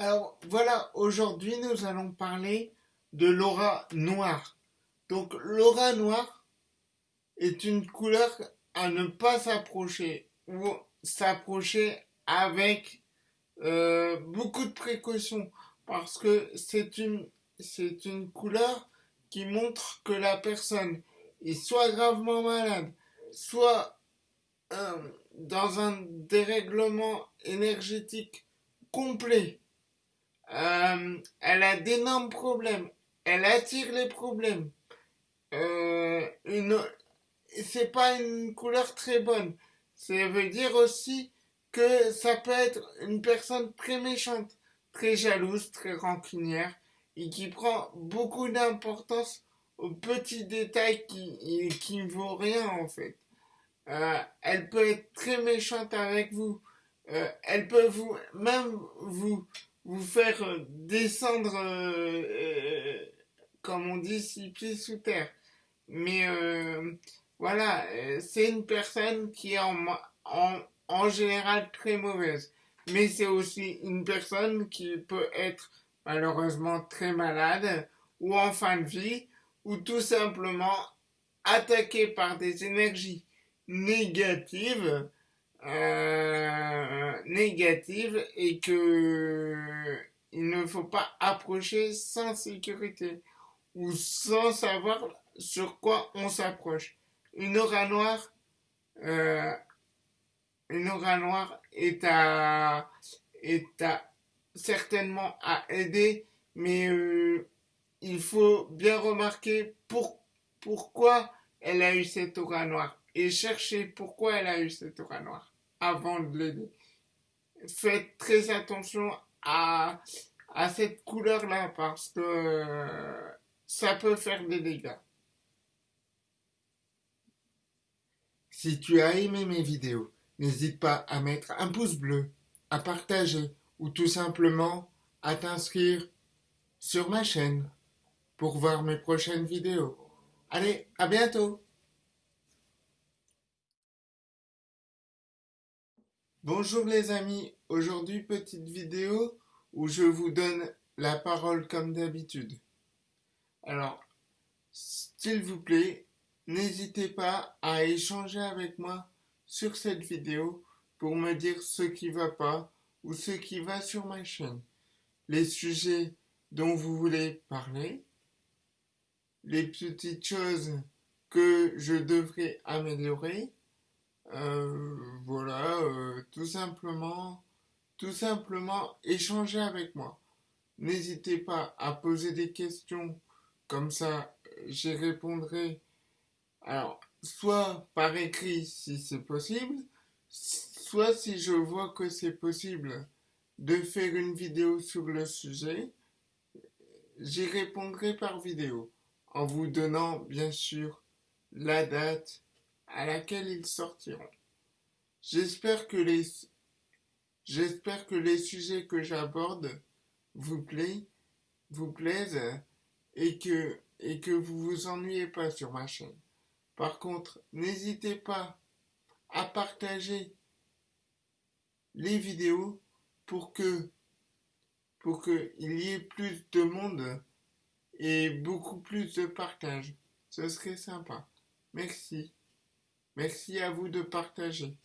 Alors voilà, aujourd'hui nous allons parler de l'aura noire. Donc l'aura noire est une couleur à ne pas s'approcher ou s'approcher avec euh, beaucoup de précautions parce que c'est une couleur qui montre que la personne est soit gravement malade, soit euh, dans un dérèglement énergétique complet. Euh, elle a d'énormes problèmes. Elle attire les problèmes. Euh, une, c'est pas une couleur très bonne. Ça veut dire aussi que ça peut être une personne très méchante, très jalouse, très rancunière et qui prend beaucoup d'importance aux petits détails qui, ne vaut rien en fait. Euh, elle peut être très méchante avec vous. Euh, elle peut vous même vous vous faire descendre euh, comme on dit six pieds sous terre. Mais voilà, c'est une personne qui est en, en, général très mauvaise. Mais c'est aussi une personne qui peut être malheureusement très malade ou en fin de vie ou tout simplement attaquée par des énergies négative, euh, négative et que il ne faut pas approcher sans sécurité ou sans savoir sur quoi on s'approche. Une aura noire, euh, une aura noire est à, est à certainement à aider, mais euh, il faut bien remarquer pour, pourquoi elle a eu cette aura noire et cherchez pourquoi elle a eu cette aura noire avant de l'aider. Faites très attention à, à cette couleur-là parce que ça peut faire des dégâts. Si tu as aimé mes vidéos, n'hésite pas à mettre un pouce bleu, à partager ou tout simplement à t'inscrire sur ma chaîne pour voir mes prochaines vidéos. Allez, à bientôt Bonjour les amis, aujourd'hui petite vidéo où je vous donne la parole comme d'habitude. Alors, s'il vous plaît, n'hésitez pas à échanger avec moi sur cette vidéo pour me dire ce qui va pas ou ce qui va sur ma chaîne, les sujets dont vous voulez parler, les petites choses que je devrais améliorer, voilà, euh, tout simplement, tout simplement échanger avec moi. N'hésitez pas à poser des questions, comme ça j'y répondrai. Alors, soit par écrit si c'est possible, soit si je vois que c'est possible de faire une vidéo sur le sujet, j'y répondrai par vidéo, en vous donnant bien sûr la date à laquelle ils sortiront. J'espère que les que sujets que j'aborde vous plaisent, vous plaisent et que et que vous vous ennuyez pas sur ma chaîne. Par contre, n'hésitez pas à partager les vidéos pour que pour qu'il y ait plus de monde et beaucoup plus de partage. Ce serait sympa. Merci. Merci à vous de partager.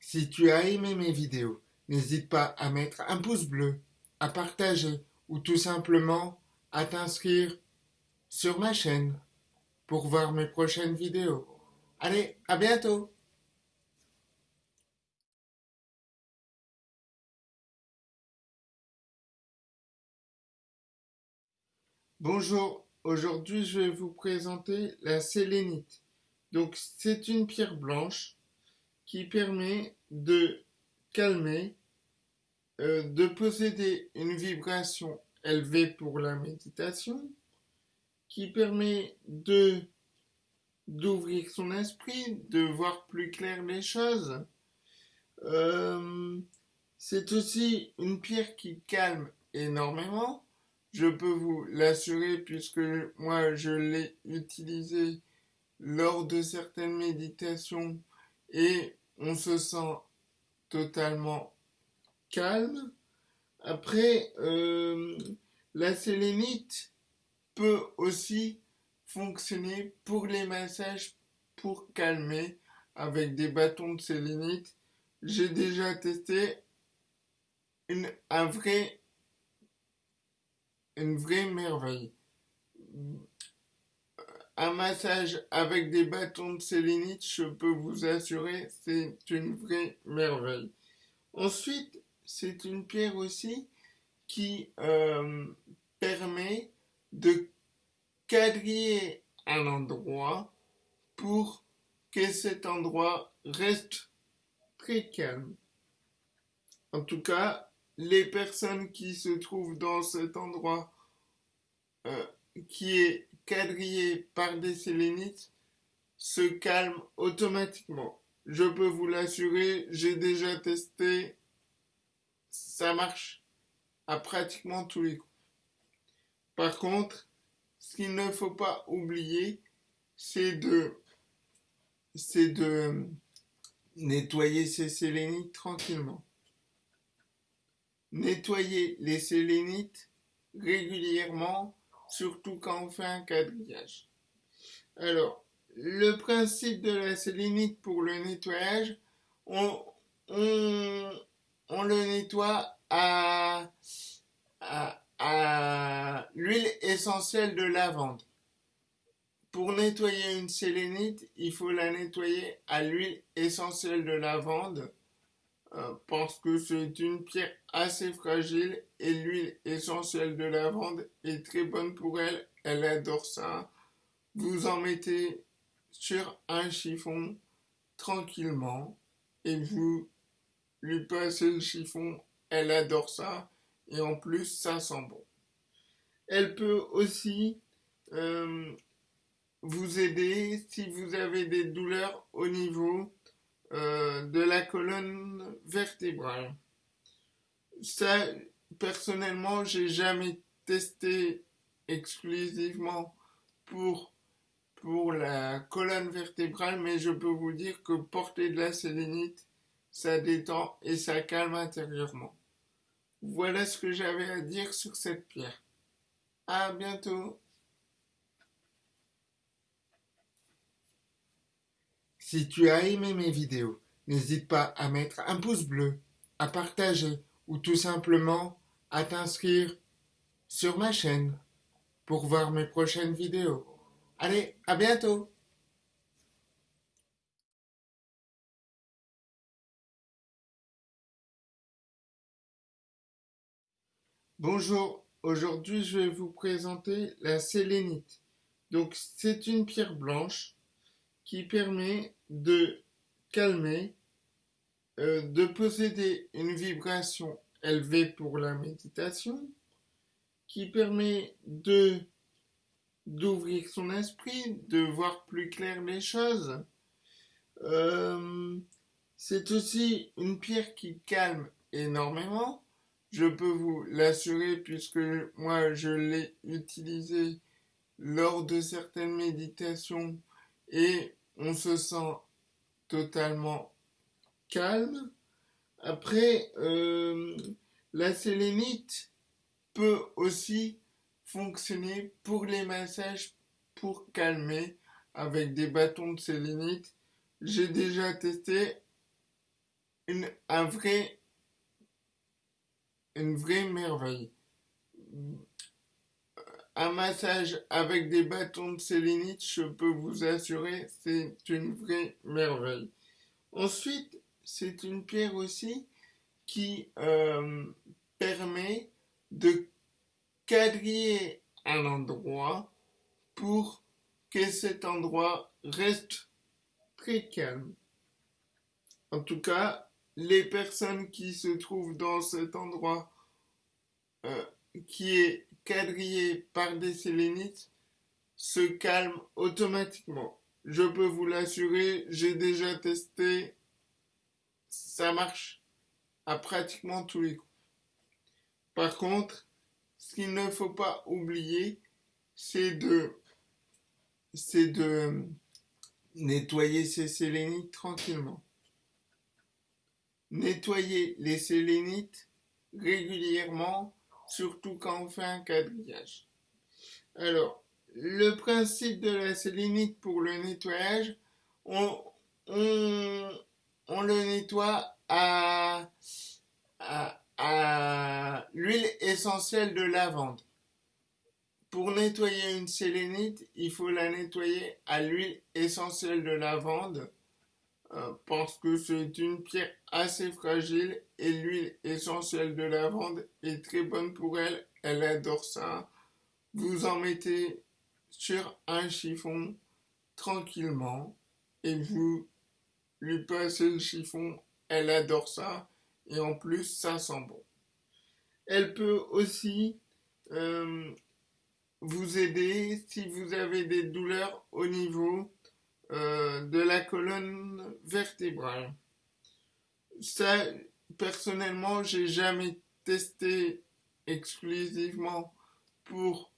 Si tu as aimé mes vidéos, n'hésite pas à mettre un pouce bleu, à partager ou tout simplement à t'inscrire sur ma chaîne pour voir mes prochaines vidéos. Allez, à bientôt Bonjour, Aujourd'hui, je vais vous présenter la sélénite. Donc, c'est une pierre blanche qui permet de calmer, euh, de posséder une vibration élevée pour la méditation, qui permet de d'ouvrir son esprit, de voir plus clair les choses. Euh, c'est aussi une pierre qui calme énormément je peux vous l'assurer puisque moi je l'ai utilisé lors de certaines méditations et on se sent totalement calme. Après, euh, la sélénite peut aussi fonctionner pour les massages pour calmer avec des bâtons de sélénite. J'ai déjà testé une, un vrai, une vraie merveille. Un massage avec des bâtons de sélénite, je peux vous assurer, c'est une vraie merveille. Ensuite, c'est une pierre aussi qui euh, permet de quadriller un endroit pour que cet endroit reste très calme. En tout cas, les personnes qui se trouvent dans cet endroit euh, qui est quadrillé par des sélénites se calment automatiquement. Je peux vous l'assurer, j'ai déjà testé, ça marche à pratiquement tous les coups. Par contre, ce qu'il ne faut pas oublier, c'est de, c'est de nettoyer ces sélénites tranquillement. Nettoyer les sélénites régulièrement, surtout quand on fait un quadrillage. Alors, le principe de la sélénite pour le nettoyage, on, le nettoie à, à, l'huile essentielle de lavande. Pour nettoyer une sélénite, il faut la nettoyer à l'huile essentielle de lavande parce que c'est une pierre assez fragile et l'huile essentielle de lavande est très bonne pour elle. Elle adore ça. Vous en mettez sur un chiffon tranquillement et vous lui passez le chiffon. Elle adore ça et en plus ça sent bon. Elle peut aussi euh, vous aider si vous avez des douleurs au niveau euh, de la colonne vertébrale. Ça, personnellement, j'ai jamais testé exclusivement pour, pour la colonne vertébrale, mais je peux vous dire que porter de la sélénite, ça détend et ça calme intérieurement. Voilà ce que j'avais à dire sur cette pierre. À bientôt. Si tu as aimé mes vidéos, n'hésite pas à mettre un pouce bleu, à partager ou tout simplement à t'inscrire sur ma chaîne pour voir mes prochaines vidéos. Allez, à bientôt Bonjour, aujourd'hui je vais vous présenter la sélénite. Donc c'est une pierre blanche qui permet de calmer, euh, de posséder une vibration élevée pour la méditation, qui permet de d'ouvrir son esprit, de voir plus clair les choses. Euh, c'est aussi une pierre qui calme énormément. Je peux vous l'assurer puisque moi je l'ai utilisé lors de certaines méditations et on se sent totalement calme. Après, euh, la sélénite peut aussi fonctionner pour les massages pour calmer avec des bâtons de sélénite. J'ai déjà testé une, un vrai, une vraie merveille un massage avec des bâtons de sélénite, je peux vous assurer, c'est une vraie merveille. Ensuite, c'est une pierre aussi qui euh, permet de quadriller un endroit pour que cet endroit reste très calme. En tout cas, les personnes qui se trouvent dans cet endroit euh, qui est quadrillé par des sélénites se calme automatiquement. Je peux vous l'assurer, j'ai déjà testé, ça marche à pratiquement tous les coups. Par contre, ce qu'il ne faut pas oublier, c'est de, c'est de nettoyer ces sélénites tranquillement. Nettoyer les sélénites régulièrement, surtout quand on fait un quadrillage. Alors, le principe de la sélénite pour le nettoyage, on, on, le nettoie à, à, l'huile essentielle de lavande. Pour nettoyer une sélénite, il faut la nettoyer à l'huile essentielle de lavande euh, parce que c'est une pierre assez fragile et l'huile essentielle de lavande est très bonne pour elle. Elle adore ça. Vous en mettez sur un chiffon tranquillement et vous lui passez le chiffon. Elle adore ça et en plus ça sent bon. Elle peut aussi euh, vous aider si vous avez des douleurs au niveau euh, de la colonne vertébrale. Ça, personnellement, j'ai jamais testé exclusivement pour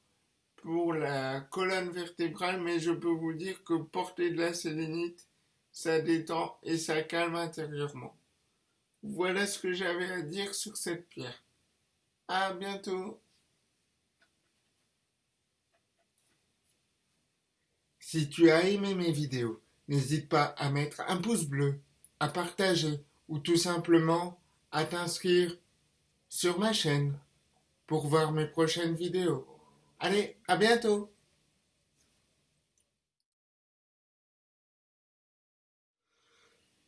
la colonne vertébrale, mais je peux vous dire que porter de la sélénite, ça détend et ça calme intérieurement. Voilà ce que j'avais à dire sur cette pierre. À bientôt. Si tu as aimé mes vidéos, n'hésite pas à mettre un pouce bleu, à partager ou tout simplement à t'inscrire sur ma chaîne pour voir mes prochaines vidéos. Allez, à bientôt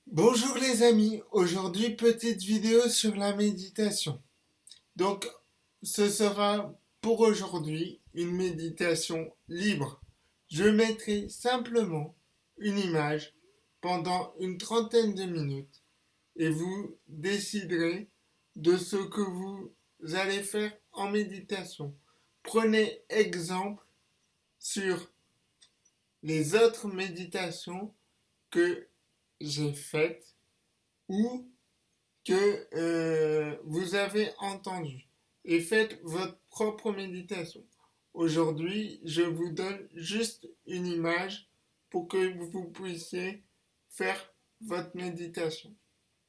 Bonjour les amis, aujourd'hui petite vidéo sur la méditation. Donc ce sera pour aujourd'hui une méditation libre. Je mettrai simplement une image pendant une trentaine de minutes et vous déciderez de ce que vous allez faire en méditation. Prenez exemple sur les autres méditations que j'ai faites ou que euh, vous avez entendues et faites votre propre méditation. Aujourd'hui, je vous donne juste une image pour que vous puissiez faire votre méditation.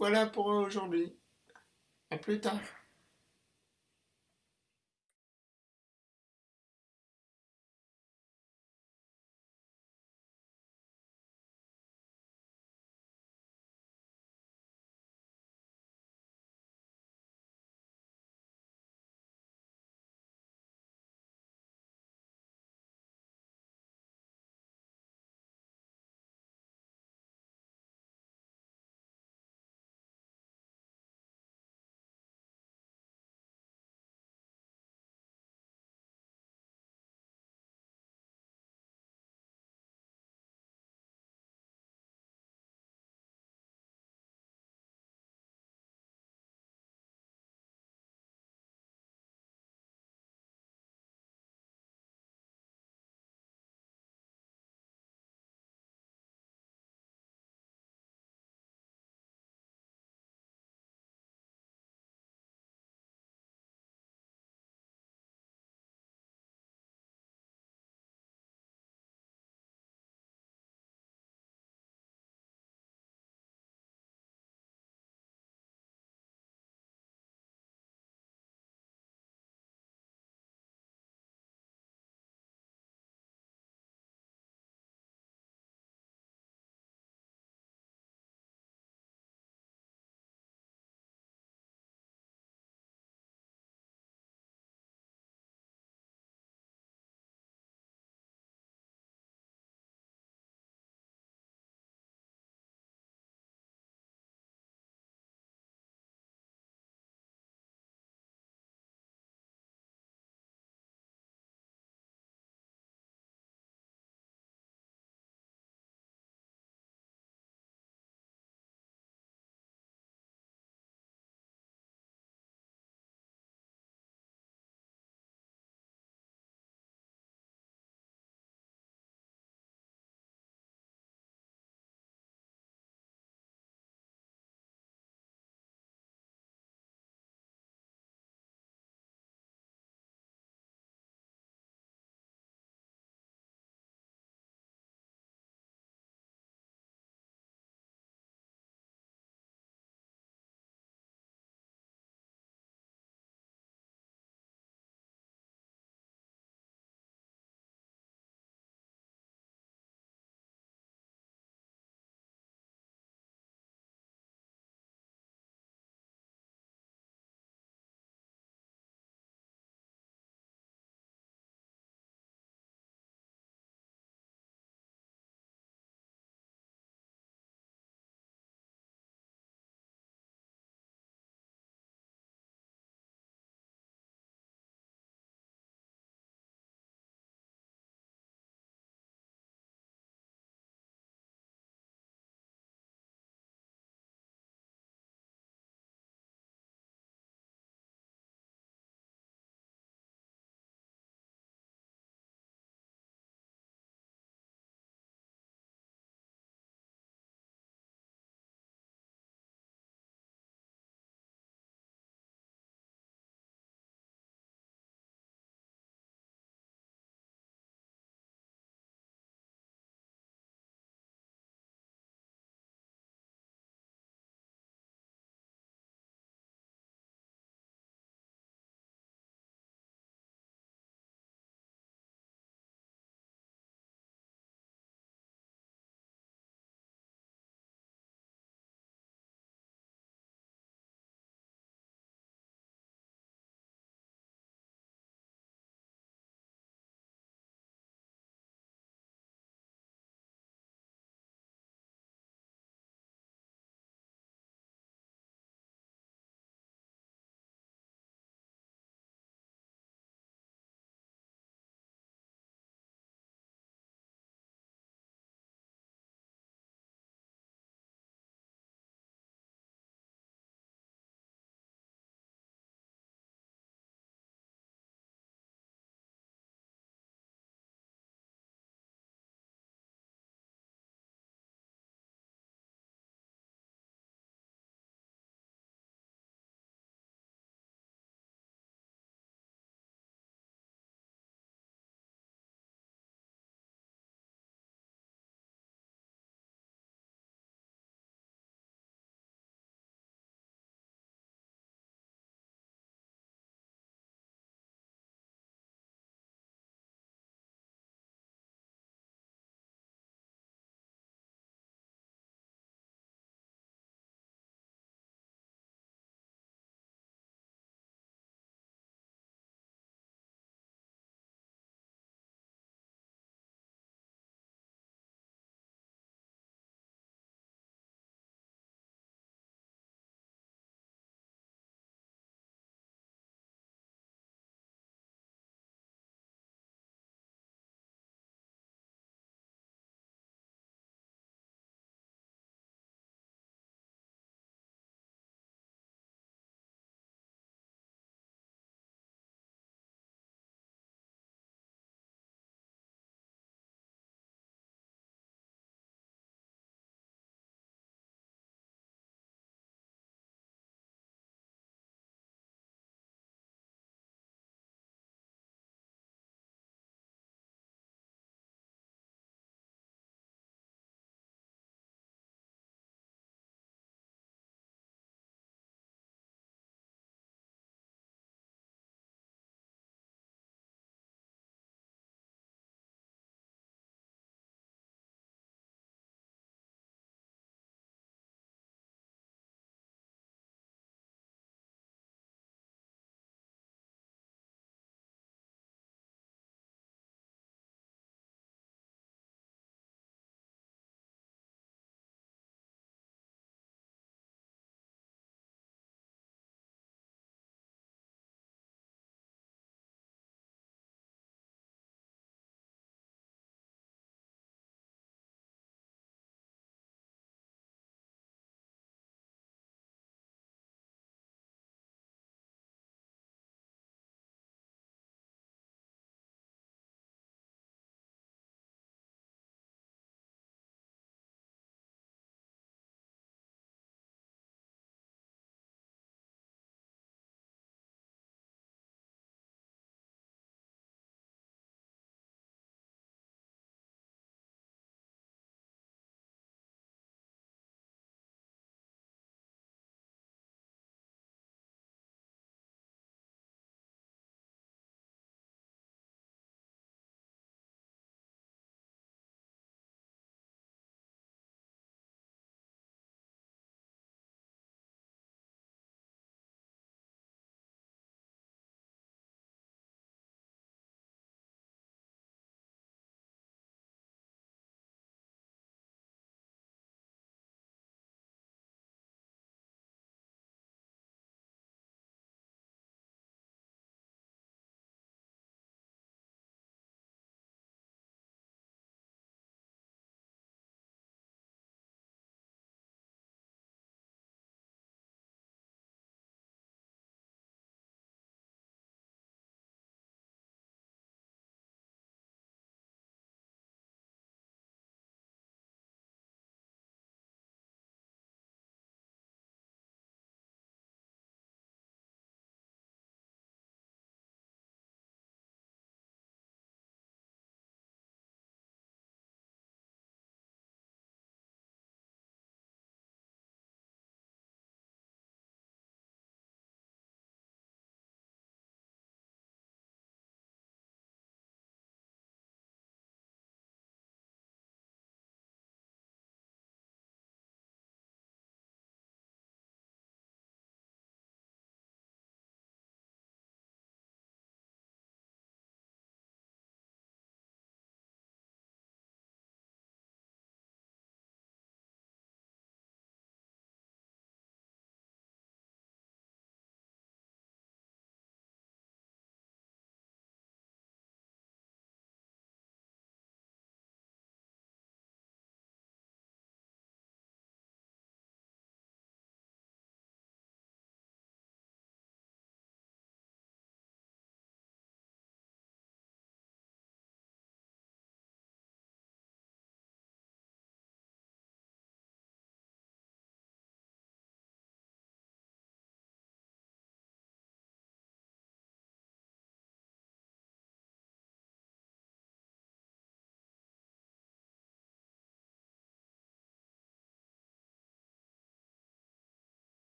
Voilà pour aujourd'hui. À plus tard.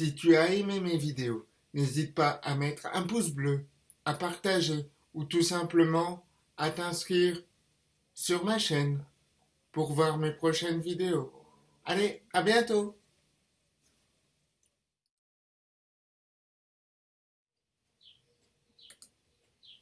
Si tu as aimé mes vidéos, n'hésite pas à mettre un pouce bleu, à partager ou tout simplement à t'inscrire sur ma chaîne pour voir mes prochaines vidéos. Allez, à bientôt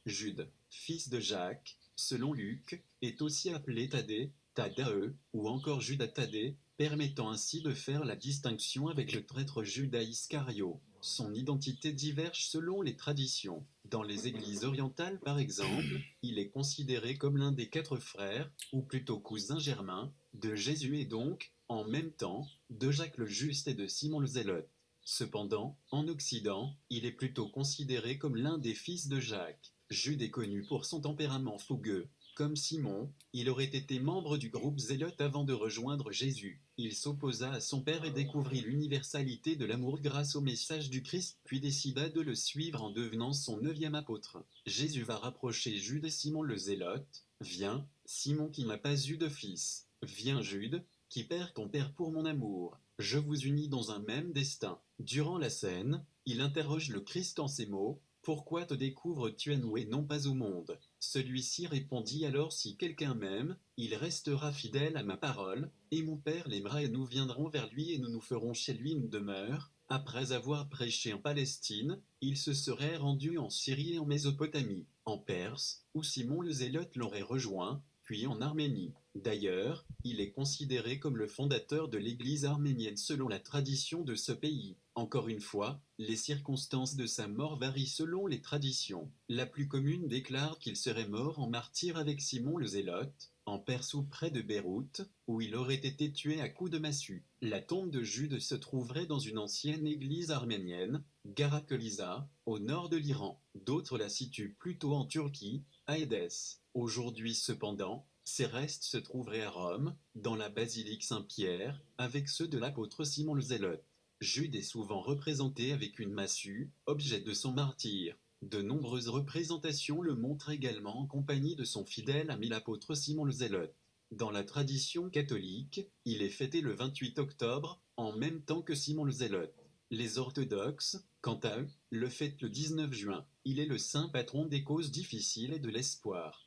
Jude, fils de Jacques, selon Luc, est aussi appelé Thaddée, Thaddae, ou encore Judas Thaddée, permettant ainsi de faire la distinction avec le traître Judas Iscario. Son identité diverge selon les traditions. Dans les églises orientales par exemple, il est considéré comme l'un des quatre frères, ou plutôt cousin germain, de Jésus et donc, en même temps, de Jacques le Juste et de Simon le Zélote. Cependant, en Occident, il est plutôt considéré comme l'un des fils de Jacques. Jude est connu pour son tempérament fougueux. Comme Simon, il aurait été membre du groupe Zélote avant de rejoindre Jésus. Il s'opposa à son père et découvrit l'universalité de l'amour grâce au message du Christ, puis décida de le suivre en devenant son neuvième apôtre. Jésus va rapprocher Jude et Simon le Zélote. Viens, Simon qui n'a pas eu de fils. Viens Jude, qui perd ton père pour mon amour. Je vous unis dans un même destin. Durant la scène, il interroge le Christ en ces mots, pourquoi te découvres-tu à nous et non pas au monde? Celui-ci répondit alors Si quelqu'un m'aime, il restera fidèle à ma parole, et mon Père l'aimera et nous viendrons vers lui et nous nous ferons chez lui une demeure. Après avoir prêché en Palestine, il se serait rendu en Syrie et en Mésopotamie, en Perse, où Simon le Zélote l'aurait rejoint, puis en Arménie. D'ailleurs, il est considéré comme le fondateur de l'Église arménienne selon la tradition de ce pays. Encore une fois, les circonstances de sa mort varient selon les traditions. La plus commune déclare qu'il serait mort en martyr avec Simon le Zélote, en Perse ou près de Beyrouth, où il aurait été tué à coups de massue. La tombe de Jude se trouverait dans une ancienne église arménienne, Garakelisa, au nord de l'Iran. D'autres la situent plutôt en Turquie, à Édesse. Aujourd'hui cependant, ses restes se trouveraient à Rome, dans la basilique Saint-Pierre, avec ceux de l'apôtre Simon le Zélote. Jude est souvent représenté avec une massue, objet de son martyr. De nombreuses représentations le montrent également en compagnie de son fidèle ami l'apôtre Simon le Zélote. Dans la tradition catholique, il est fêté le 28 octobre, en même temps que Simon le Zélote. Les orthodoxes, quant à eux, le fêtent le 19 juin. Il est le saint patron des causes difficiles et de l'espoir.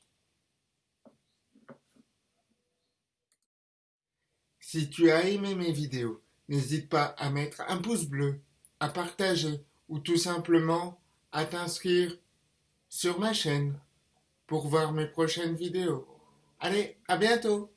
Si tu as aimé mes vidéos, N'hésite pas à mettre un pouce bleu, à partager ou tout simplement à t'inscrire sur ma chaîne pour voir mes prochaines vidéos. Allez, à bientôt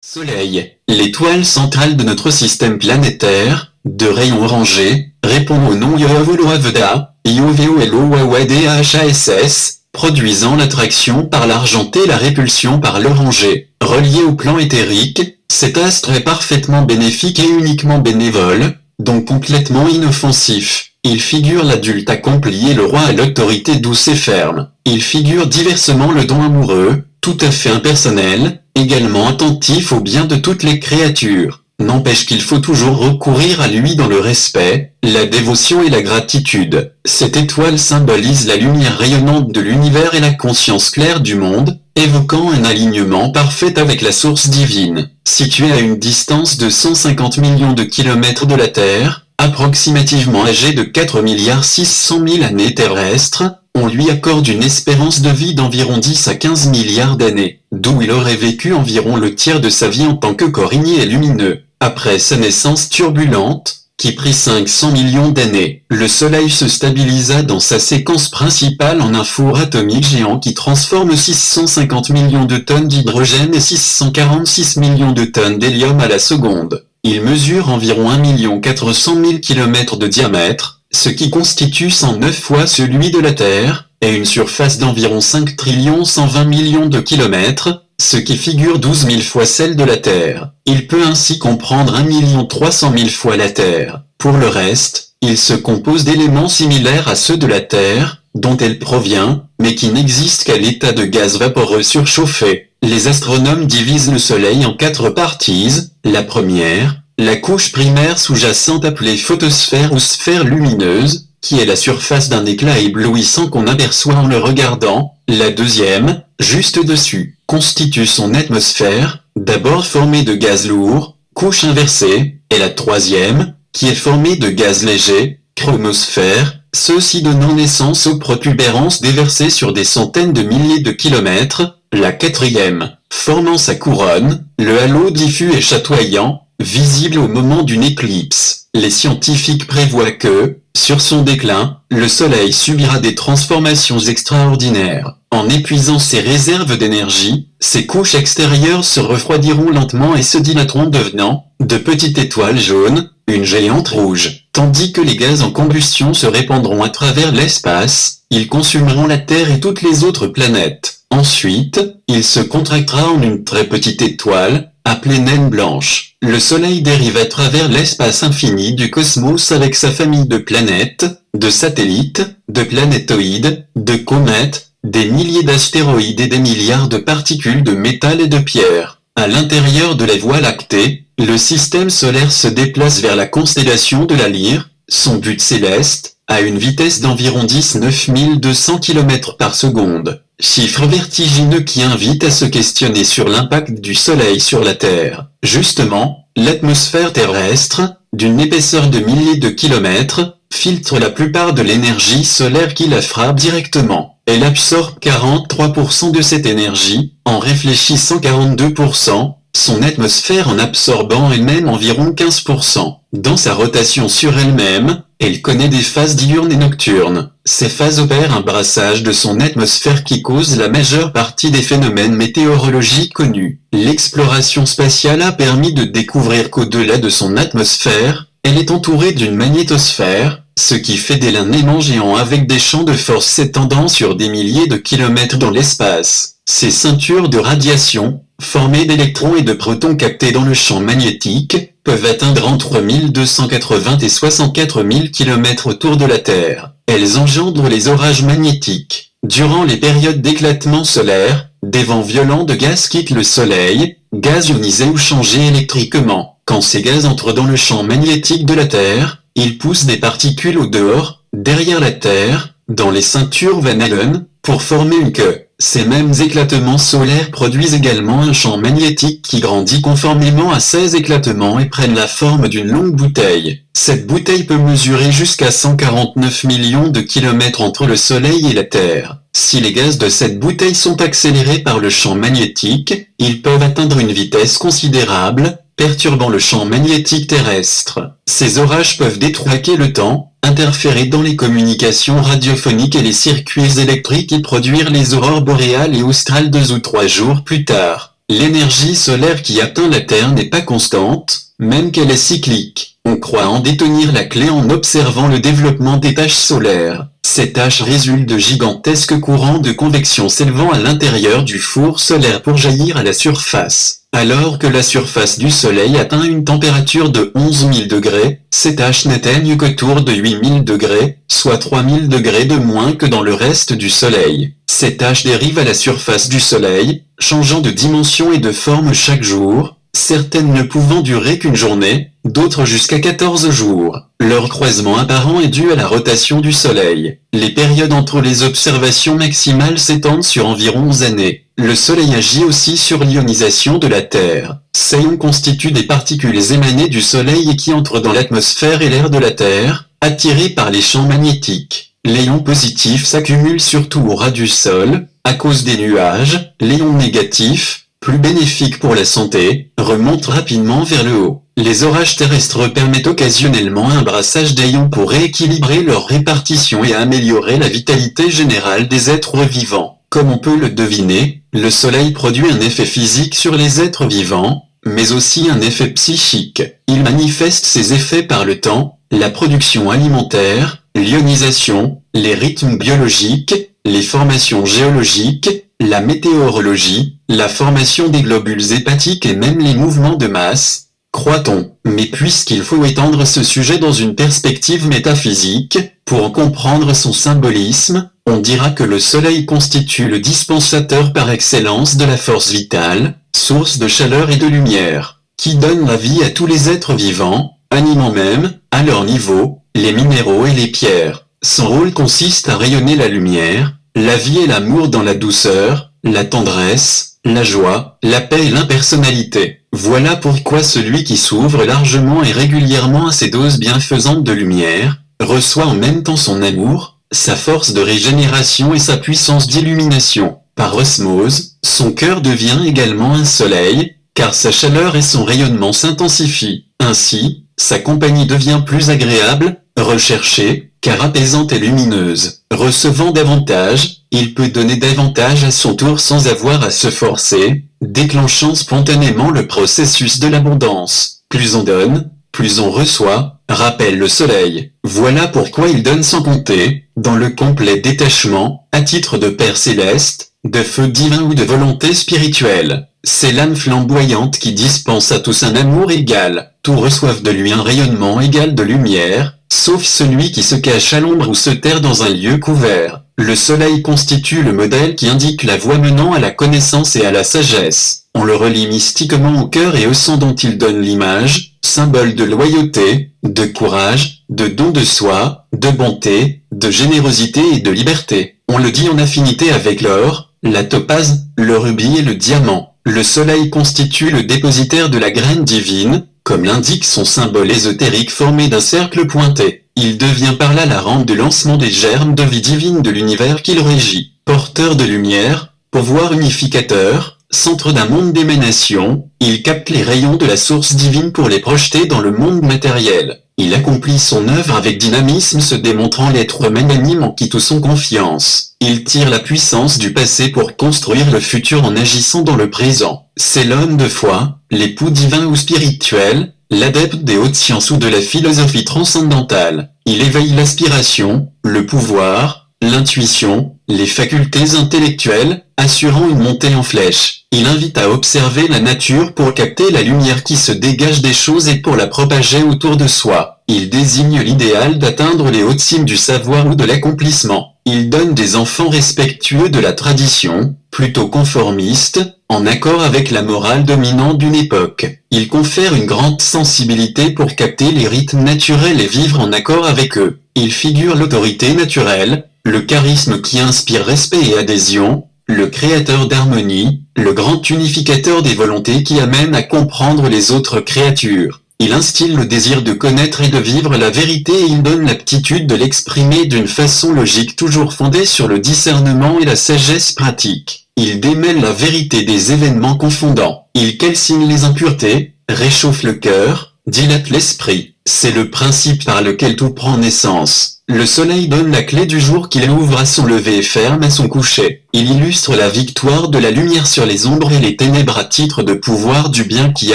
Soleil, l'étoile centrale de notre système planétaire, de rayon orangé, répond au nom Yovolovda, IOVOLOWADHASS, produisant l'attraction par l'argenté et la répulsion par l'orangé. Relié au plan éthérique, cet astre est parfaitement bénéfique et uniquement bénévole, donc complètement inoffensif. Il figure l'adulte accompli et le roi à l'autorité douce et ferme. Il figure diversement le don amoureux, tout à fait impersonnel, également attentif au bien de toutes les créatures. N'empêche qu'il faut toujours recourir à lui dans le respect, la dévotion et la gratitude. Cette étoile symbolise la lumière rayonnante de l'univers et la conscience claire du monde, évoquant un alignement parfait avec la source divine. Située à une distance de 150 millions de kilomètres de la Terre, approximativement âgée de 4 milliards 600 000 années terrestres, on lui accorde une espérance de vie d'environ 10 à 15 milliards d'années, d'où il aurait vécu environ le tiers de sa vie en tant que corps et lumineux. Après sa naissance turbulente, qui prit 500 millions d'années, le Soleil se stabilisa dans sa séquence principale en un four atomique géant qui transforme 650 millions de tonnes d'hydrogène et 646 millions de tonnes d'hélium à la seconde. Il mesure environ 1 400 000 km de diamètre, ce qui constitue 109 fois celui de la Terre, et une surface d'environ 5 trillions 120 millions de kilomètres, ce qui figure 12 000 fois celle de la Terre. Il peut ainsi comprendre 1 300 000 fois la Terre. Pour le reste, il se compose d'éléments similaires à ceux de la Terre, dont elle provient, mais qui n'existent qu'à l'état de gaz vaporeux surchauffé. Les astronomes divisent le Soleil en quatre parties. La première, la couche primaire sous-jacente appelée photosphère ou sphère lumineuse, qui est la surface d'un éclat éblouissant qu'on aperçoit en le regardant. La deuxième, juste dessus, constitue son atmosphère, d'abord formée de gaz lourd, couche inversée, et la troisième, qui est formée de gaz léger, chromosphère, ceux-ci donnant naissance aux protubérances déversées sur des centaines de milliers de kilomètres, la quatrième, formant sa couronne, le halo diffus et chatoyant, visible au moment d'une éclipse. Les scientifiques prévoient que, sur son déclin, le Soleil subira des transformations extraordinaires. En épuisant ses réserves d'énergie, ses couches extérieures se refroidiront lentement et se dilateront devenant, de petites étoiles jaunes, une géante rouge. Tandis que les gaz en combustion se répandront à travers l'espace, ils consumeront la Terre et toutes les autres planètes. Ensuite, il se contractera en une très petite étoile, appelée naine blanche. Le Soleil dérive à travers l'espace infini du cosmos avec sa famille de planètes, de satellites, de planétoïdes, de comètes, des milliers d'astéroïdes et des milliards de particules de métal et de pierre. À l'intérieur de la Voie lactée, le système solaire se déplace vers la constellation de la Lyre, son but céleste, à une vitesse d'environ 19 200 km par seconde. Chiffre vertigineux qui invite à se questionner sur l'impact du Soleil sur la Terre. Justement, l'atmosphère terrestre, d'une épaisseur de milliers de kilomètres, filtre la plupart de l'énergie solaire qui la frappe directement. Elle absorbe 43% de cette énergie, en réfléchissant 42%, son atmosphère en absorbant elle-même environ 15%. Dans sa rotation sur elle-même, elle connaît des phases diurnes et nocturnes. Ces phases opèrent un brassage de son atmosphère qui cause la majeure partie des phénomènes météorologiques connus. L'exploration spatiale a permis de découvrir qu'au-delà de son atmosphère, elle est entourée d'une magnétosphère, ce qui fait d'elle un aimant géant avec des champs de force s'étendant sur des milliers de kilomètres dans l'espace. Ces ceintures de radiation, formées d'électrons et de protons captés dans le champ magnétique, peuvent atteindre entre 1280 et 64 000 km autour de la Terre. Elles engendrent les orages magnétiques. Durant les périodes d'éclatement solaire, des vents violents de gaz quittent le Soleil, gaz ionisés ou changés électriquement. Quand ces gaz entrent dans le champ magnétique de la Terre, ils poussent des particules au dehors, derrière la Terre, dans les ceintures Van Allen, pour former une queue. Ces mêmes éclatements solaires produisent également un champ magnétique qui grandit conformément à ces éclatements et prennent la forme d'une longue bouteille. Cette bouteille peut mesurer jusqu'à 149 millions de kilomètres entre le Soleil et la Terre. Si les gaz de cette bouteille sont accélérés par le champ magnétique, ils peuvent atteindre une vitesse considérable, perturbant le champ magnétique terrestre. Ces orages peuvent détraquer le temps, interférer dans les communications radiophoniques et les circuits électriques et produire les aurores boréales et australes deux ou trois jours plus tard. L'énergie solaire qui atteint la Terre n'est pas constante, même qu'elle est cyclique. On croit en détenir la clé en observant le développement des taches solaires. Ces taches résultent de gigantesques courants de convection s'élevant à l'intérieur du four solaire pour jaillir à la surface. Alors que la surface du Soleil atteint une température de 11 000 degrés, ces taches n'atteignent qu'autour de 8 000 degrés, soit 3 000 degrés de moins que dans le reste du Soleil. Ces taches dérivent à la surface du Soleil, changeant de dimension et de forme chaque jour, certaines ne pouvant durer qu'une journée, d'autres jusqu'à 14 jours. Leur croisement apparent est dû à la rotation du Soleil. Les périodes entre les observations maximales s'étendent sur environ 11 années. Le Soleil agit aussi sur l'ionisation de la Terre. Ces ions constituent des particules émanées du Soleil et qui entrent dans l'atmosphère et l'air de la Terre, attirées par les champs magnétiques. Les ions positifs s'accumulent surtout au ras du sol, à cause des nuages, les ions négatifs, plus bénéfiques pour la santé, remontent rapidement vers le haut. Les orages terrestres permettent occasionnellement un brassage d'ions pour rééquilibrer leur répartition et améliorer la vitalité générale des êtres vivants. Comme on peut le deviner, le Soleil produit un effet physique sur les êtres vivants, mais aussi un effet psychique. Il manifeste ses effets par le temps, la production alimentaire, l'ionisation, les rythmes biologiques, les formations géologiques, la météorologie, la formation des globules hépatiques et même les mouvements de masse, croit-on. Mais puisqu'il faut étendre ce sujet dans une perspective métaphysique, pour en comprendre son symbolisme, on dira que le Soleil constitue le dispensateur par excellence de la force vitale, source de chaleur et de lumière, qui donne la vie à tous les êtres vivants, animant même, à leur niveau, les minéraux et les pierres. Son rôle consiste à rayonner la lumière, la vie et l'amour dans la douceur, la tendresse, la joie, la paix et l'impersonnalité. Voilà pourquoi celui qui s'ouvre largement et régulièrement à ces doses bienfaisantes de lumière, reçoit en même temps son amour, sa force de régénération et sa puissance d'illumination. Par osmose, son cœur devient également un soleil, car sa chaleur et son rayonnement s'intensifient. Ainsi, sa compagnie devient plus agréable, recherchée, car apaisante et lumineuse. Recevant davantage, il peut donner davantage à son tour sans avoir à se forcer, déclenchant spontanément le processus de l'abondance. Plus on donne, plus on reçoit, rappelle le soleil. Voilà pourquoi il donne sans compter, dans le complet détachement, à titre de Père céleste, de feu divin ou de volonté spirituelle. C'est l'âme flamboyante qui dispense à tous un amour égal, tous reçoivent de lui un rayonnement égal de lumière, sauf celui qui se cache à l'ombre ou se terre dans un lieu couvert. Le soleil constitue le modèle qui indique la voie menant à la connaissance et à la sagesse. On le relie mystiquement au cœur et au sang dont il donne l'image, symbole de loyauté, de courage, de don de soi, de bonté, de générosité et de liberté. On le dit en affinité avec l'or, la topaze, le rubis et le diamant. Le soleil constitue le dépositaire de la graine divine, comme l'indique son symbole ésotérique formé d'un cercle pointé. Il devient par là la rampe de lancement des germes de vie divine de l'univers qu'il régit. Porteur de lumière, pouvoir unificateur, centre d'un monde d'émanation, il capte les rayons de la source divine pour les projeter dans le monde matériel. Il accomplit son œuvre avec dynamisme se démontrant l'être magnanime en qui tous sont confiance. Il tire la puissance du passé pour construire le futur en agissant dans le présent. C'est l'homme de foi, l'époux divin ou spirituel, l'adepte des hautes sciences ou de la philosophie transcendantale. Il éveille l'aspiration, le pouvoir, l'intuition, les facultés intellectuelles, assurant une montée en flèche. Il invite à observer la nature pour capter la lumière qui se dégage des choses et pour la propager autour de soi. Il désigne l'idéal d'atteindre les hautes cimes du savoir ou de l'accomplissement. Il donne des enfants respectueux de la tradition, plutôt conformistes, en accord avec la morale dominante d'une époque. Il confère une grande sensibilité pour capter les rythmes naturels et vivre en accord avec eux. Il figure l'autorité naturelle, le charisme qui inspire respect et adhésion, le créateur d'harmonie, le grand unificateur des volontés qui amène à comprendre les autres créatures. Il instille le désir de connaître et de vivre la vérité et il donne l'aptitude de l'exprimer d'une façon logique toujours fondée sur le discernement et la sagesse pratique. Il démêle la vérité des événements confondants. Il calcine les impuretés, réchauffe le cœur, dilate l'esprit. C'est le principe par lequel tout prend naissance. Le soleil donne la clé du jour qu'il ouvre à son lever et ferme à son coucher. Il illustre la victoire de la lumière sur les ombres et les ténèbres à titre de pouvoir du bien qui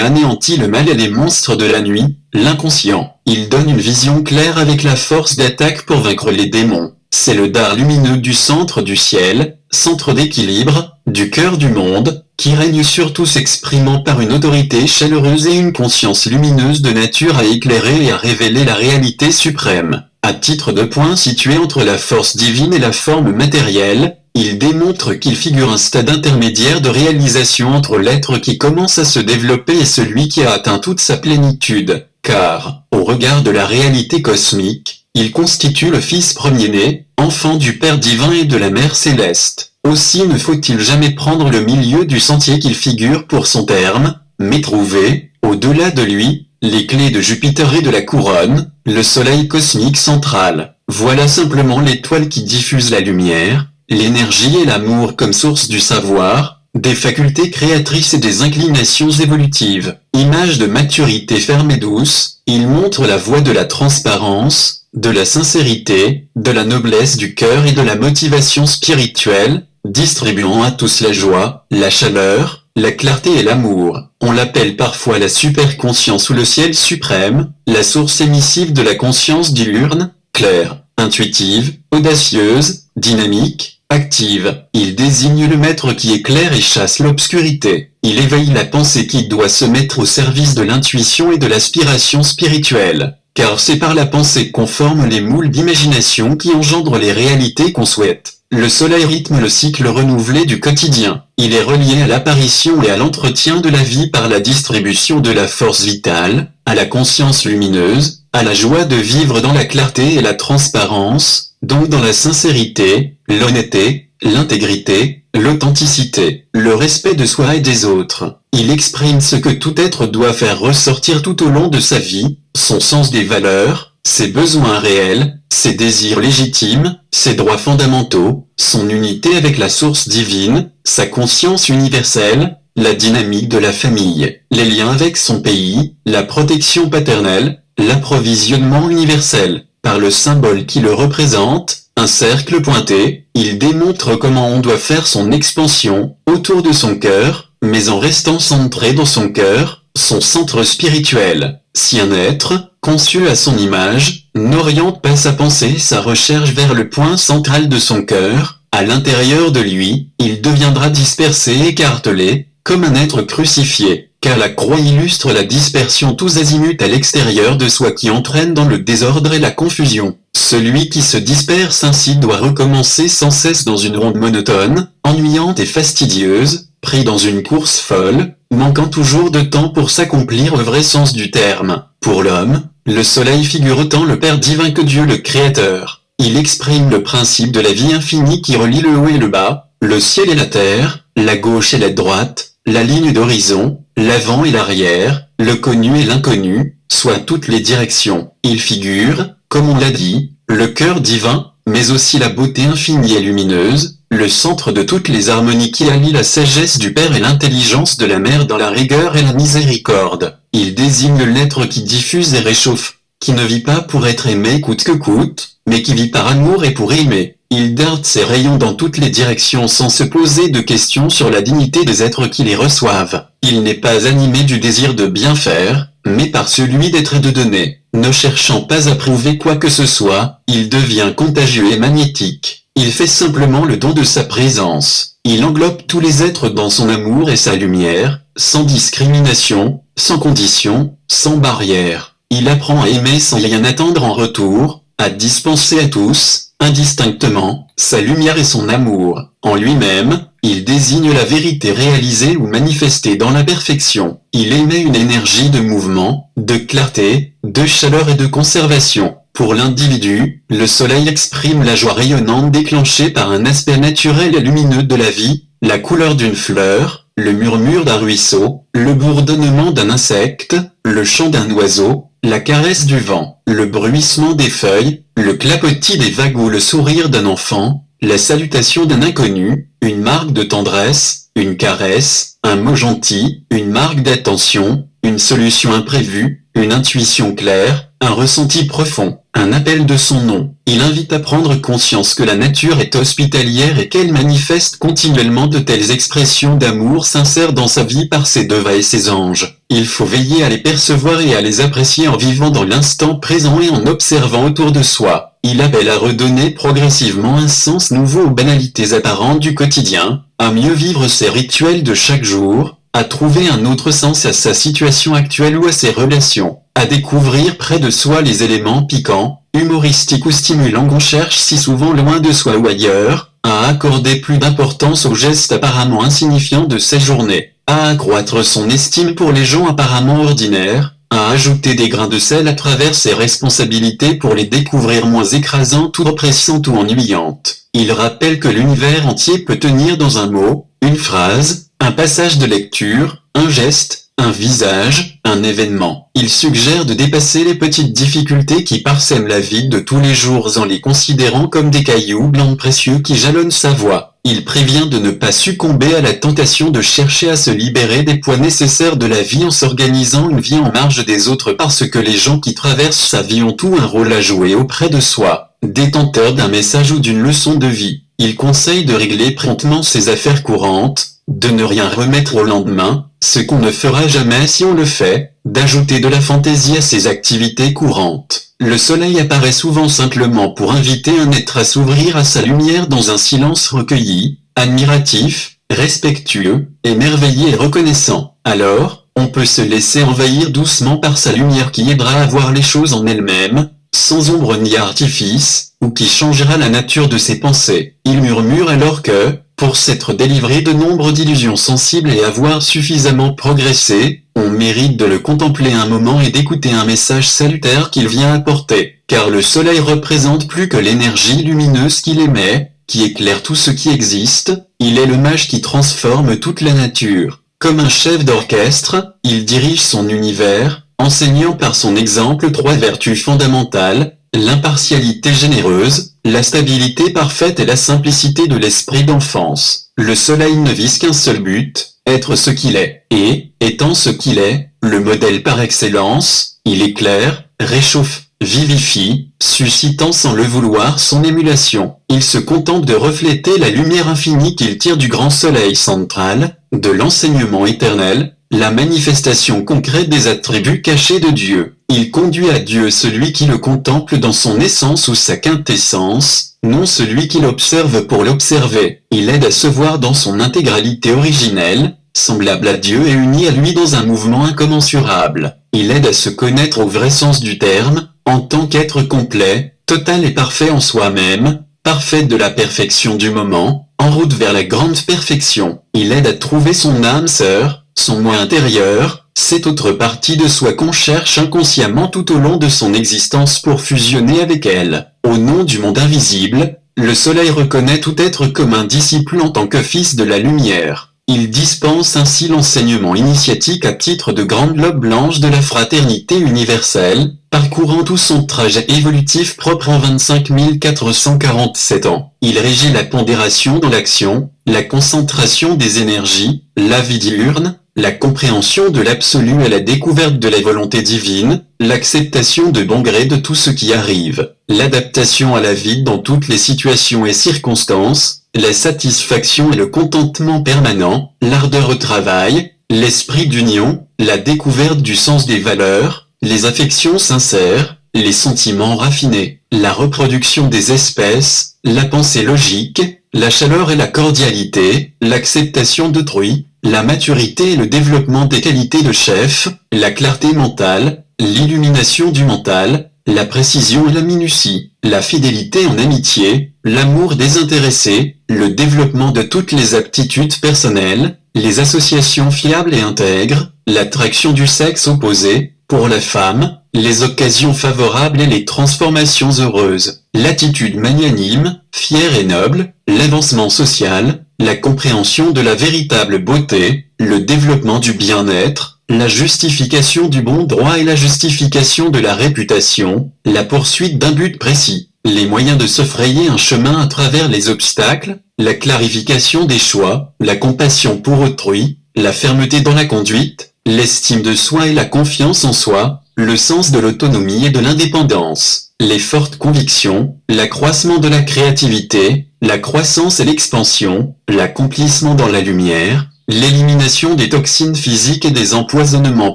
anéantit le mal et les monstres de la nuit, l'inconscient. Il donne une vision claire avec la force d'attaque pour vaincre les démons. C'est le dard lumineux du centre du ciel, centre d'équilibre, du cœur du monde, qui règne sur tout s'exprimant par une autorité chaleureuse et une conscience lumineuse de nature à éclairer et à révéler la réalité suprême. À titre de point situé entre la force divine et la forme matérielle, il démontre qu'il figure un stade intermédiaire de réalisation entre l'être qui commence à se développer et celui qui a atteint toute sa plénitude, car, au regard de la réalité cosmique, il constitue le Fils premier-né, enfant du Père divin et de la Mère céleste. Aussi ne faut-il jamais prendre le milieu du sentier qu'il figure pour son terme, mais trouver, au-delà de lui, les clés de Jupiter et de la couronne, le soleil cosmique central. Voilà simplement l'étoile qui diffuse la lumière, l'énergie et l'amour comme source du savoir, des facultés créatrices et des inclinations évolutives. Image de maturité ferme et douce, il montre la voie de la transparence, de la sincérité, de la noblesse du cœur et de la motivation spirituelle, distribuant à tous la joie, la chaleur, la clarté et l'amour. On l'appelle parfois la superconscience ou le ciel suprême, la source émissive de la conscience diurne, claire, intuitive, audacieuse, dynamique, active. Il désigne le maître qui éclaire et chasse l'obscurité. Il éveille la pensée qui doit se mettre au service de l'intuition et de l'aspiration spirituelle. Car c'est par la pensée qu'on forme les moules d'imagination qui engendrent les réalités qu'on souhaite. Le soleil rythme le cycle renouvelé du quotidien. Il est relié à l'apparition et à l'entretien de la vie par la distribution de la force vitale, à la conscience lumineuse, à la joie de vivre dans la clarté et la transparence, donc dans la sincérité, l'honnêteté, l'intégrité, l'authenticité, le respect de soi et des autres. Il exprime ce que tout être doit faire ressortir tout au long de sa vie, son sens des valeurs, ses besoins réels, ses désirs légitimes, ses droits fondamentaux, son unité avec la source divine, sa conscience universelle, la dynamique de la famille, les liens avec son pays, la protection paternelle, l'approvisionnement universel. Par le symbole qui le représente, un cercle pointé, il démontre comment on doit faire son expansion, autour de son cœur, mais en restant centré dans son cœur, son centre spirituel. Si un être, conçu à son image, n'oriente pas sa pensée sa recherche vers le point central de son cœur, à l'intérieur de lui, il deviendra dispersé et écartelé, comme un être crucifié, car la croix illustre la dispersion tous azimuts à l'extérieur de soi qui entraîne dans le désordre et la confusion. Celui qui se disperse ainsi doit recommencer sans cesse dans une ronde monotone, ennuyante et fastidieuse, pris dans une course folle, manquant toujours de temps pour s'accomplir au vrai sens du terme. Pour l'homme, le soleil figure autant le Père divin que Dieu le Créateur. Il exprime le principe de la vie infinie qui relie le haut et le bas, le ciel et la terre, la gauche et la droite, la ligne d'horizon, l'avant et l'arrière, le connu et l'inconnu, soit toutes les directions. Il figure, comme on l'a dit, le cœur divin, mais aussi la beauté infinie et lumineuse, le centre de toutes les harmonies qui allient la sagesse du Père et l'intelligence de la Mère dans la rigueur et la miséricorde. Il désigne l'être qui diffuse et réchauffe, qui ne vit pas pour être aimé coûte que coûte, mais qui vit par amour et pour aimer. Il darde ses rayons dans toutes les directions sans se poser de questions sur la dignité des êtres qui les reçoivent. Il n'est pas animé du désir de bien faire, mais par celui d'être et de donner. Ne cherchant pas à prouver quoi que ce soit, il devient contagieux et magnétique. Il fait simplement le don de sa présence. Il englobe tous les êtres dans son amour et sa lumière, sans discrimination, sans condition, sans barrière. Il apprend à aimer sans rien attendre en retour, à dispenser à tous, indistinctement, sa lumière et son amour. En lui-même, il désigne la vérité réalisée ou manifestée dans la perfection. Il émet une énergie de mouvement, de clarté, de chaleur et de conservation. Pour l'individu, le soleil exprime la joie rayonnante déclenchée par un aspect naturel et lumineux de la vie, la couleur d'une fleur, le murmure d'un ruisseau, le bourdonnement d'un insecte, le chant d'un oiseau, la caresse du vent, le bruissement des feuilles, le clapotis des vagues ou le sourire d'un enfant, la salutation d'un inconnu, une marque de tendresse, une caresse, un mot gentil, une marque d'attention, une solution imprévue, une intuition claire, un ressenti profond, un appel de son nom. Il invite à prendre conscience que la nature est hospitalière et qu'elle manifeste continuellement de telles expressions d'amour sincère dans sa vie par ses devas et ses anges. Il faut veiller à les percevoir et à les apprécier en vivant dans l'instant présent et en observant autour de soi. Il appelle à redonner progressivement un sens nouveau aux banalités apparentes du quotidien, à mieux vivre ses rituels de chaque jour, à trouver un autre sens à sa situation actuelle ou à ses relations à découvrir près de soi les éléments piquants, humoristiques ou stimulants qu'on cherche si souvent loin de soi ou ailleurs, à accorder plus d'importance aux gestes apparemment insignifiants de ses journées, à accroître son estime pour les gens apparemment ordinaires, à ajouter des grains de sel à travers ses responsabilités pour les découvrir moins écrasantes ou oppressantes ou ennuyantes. Il rappelle que l'univers entier peut tenir dans un mot, une phrase, un passage de lecture, un geste, un visage, un événement. Il suggère de dépasser les petites difficultés qui parsèment la vie de tous les jours en les considérant comme des cailloux blancs précieux qui jalonnent sa voie. Il prévient de ne pas succomber à la tentation de chercher à se libérer des poids nécessaires de la vie en s'organisant une vie en marge des autres parce que les gens qui traversent sa vie ont tout un rôle à jouer auprès de soi, détenteur d'un message ou d'une leçon de vie. Il conseille de régler promptement ses affaires courantes, de ne rien remettre au lendemain, ce qu'on ne fera jamais si on le fait, d'ajouter de la fantaisie à ses activités courantes. Le soleil apparaît souvent simplement pour inviter un être à s'ouvrir à sa lumière dans un silence recueilli, admiratif, respectueux, émerveillé et reconnaissant. Alors, on peut se laisser envahir doucement par sa lumière qui aidera à voir les choses en elles-mêmes, sans ombre ni artifice, ou qui changera la nature de ses pensées. Il murmure alors que, pour s'être délivré de nombre d'illusions sensibles et avoir suffisamment progressé, on mérite de le contempler un moment et d'écouter un message salutaire qu'il vient apporter, car le soleil représente plus que l'énergie lumineuse qu'il émet, qui éclaire tout ce qui existe, il est le mage qui transforme toute la nature. Comme un chef d'orchestre, il dirige son univers, enseignant par son exemple trois vertus fondamentales, l'impartialité généreuse, la stabilité parfaite et la simplicité de l'esprit d'enfance. Le soleil ne vise qu'un seul but, être ce qu'il est, et, étant ce qu'il est, le modèle par excellence, il éclaire, réchauffe, vivifie, suscitant sans le vouloir son émulation. Il se contente de refléter la lumière infinie qu'il tire du grand soleil central, de l'enseignement éternel, la manifestation concrète des attributs cachés de Dieu. Il conduit à Dieu celui qui le contemple dans son essence ou sa quintessence, non celui qui l'observe pour l'observer. Il aide à se voir dans son intégralité originelle, semblable à Dieu et uni à lui dans un mouvement incommensurable. Il aide à se connaître au vrai sens du terme, en tant qu'être complet, total et parfait en soi-même, parfait de la perfection du moment, en route vers la grande perfection. Il aide à trouver son âme sœur, son moi intérieur, cette autre partie de soi qu'on cherche inconsciemment tout au long de son existence pour fusionner avec elle. Au nom du monde invisible, le soleil reconnaît tout être comme un disciple en tant que fils de la lumière. Il dispense ainsi l'enseignement initiatique à titre de grande lobe blanche de la fraternité universelle, parcourant tout son trajet évolutif propre en 25 447 ans. Il régit la pondération dans l'action, la concentration des énergies, la vie diurne, la compréhension de l'absolu et la découverte de la volonté divine, l'acceptation de bon gré de tout ce qui arrive, l'adaptation à la vie dans toutes les situations et circonstances, la satisfaction et le contentement permanent, l'ardeur au travail, l'esprit d'union, la découverte du sens des valeurs, les affections sincères, les sentiments raffinés, la reproduction des espèces, la pensée logique, la chaleur et la cordialité, l'acceptation d'autrui, la maturité et le développement des qualités de chef, la clarté mentale, l'illumination du mental, la précision et la minutie, la fidélité en amitié, l'amour désintéressé, le développement de toutes les aptitudes personnelles, les associations fiables et intègres, l'attraction du sexe opposé, pour la femme, les occasions favorables et les transformations heureuses, l'attitude magnanime, fière et noble, l'avancement social, la compréhension de la véritable beauté, le développement du bien-être, la justification du bon droit et la justification de la réputation, la poursuite d'un but précis, les moyens de se frayer un chemin à travers les obstacles, la clarification des choix, la compassion pour autrui, la fermeté dans la conduite, l'estime de soi et la confiance en soi, le sens de l'autonomie et de l'indépendance, les fortes convictions, l'accroissement de la créativité, la croissance et l'expansion, l'accomplissement dans la lumière, l'élimination des toxines physiques et des empoisonnements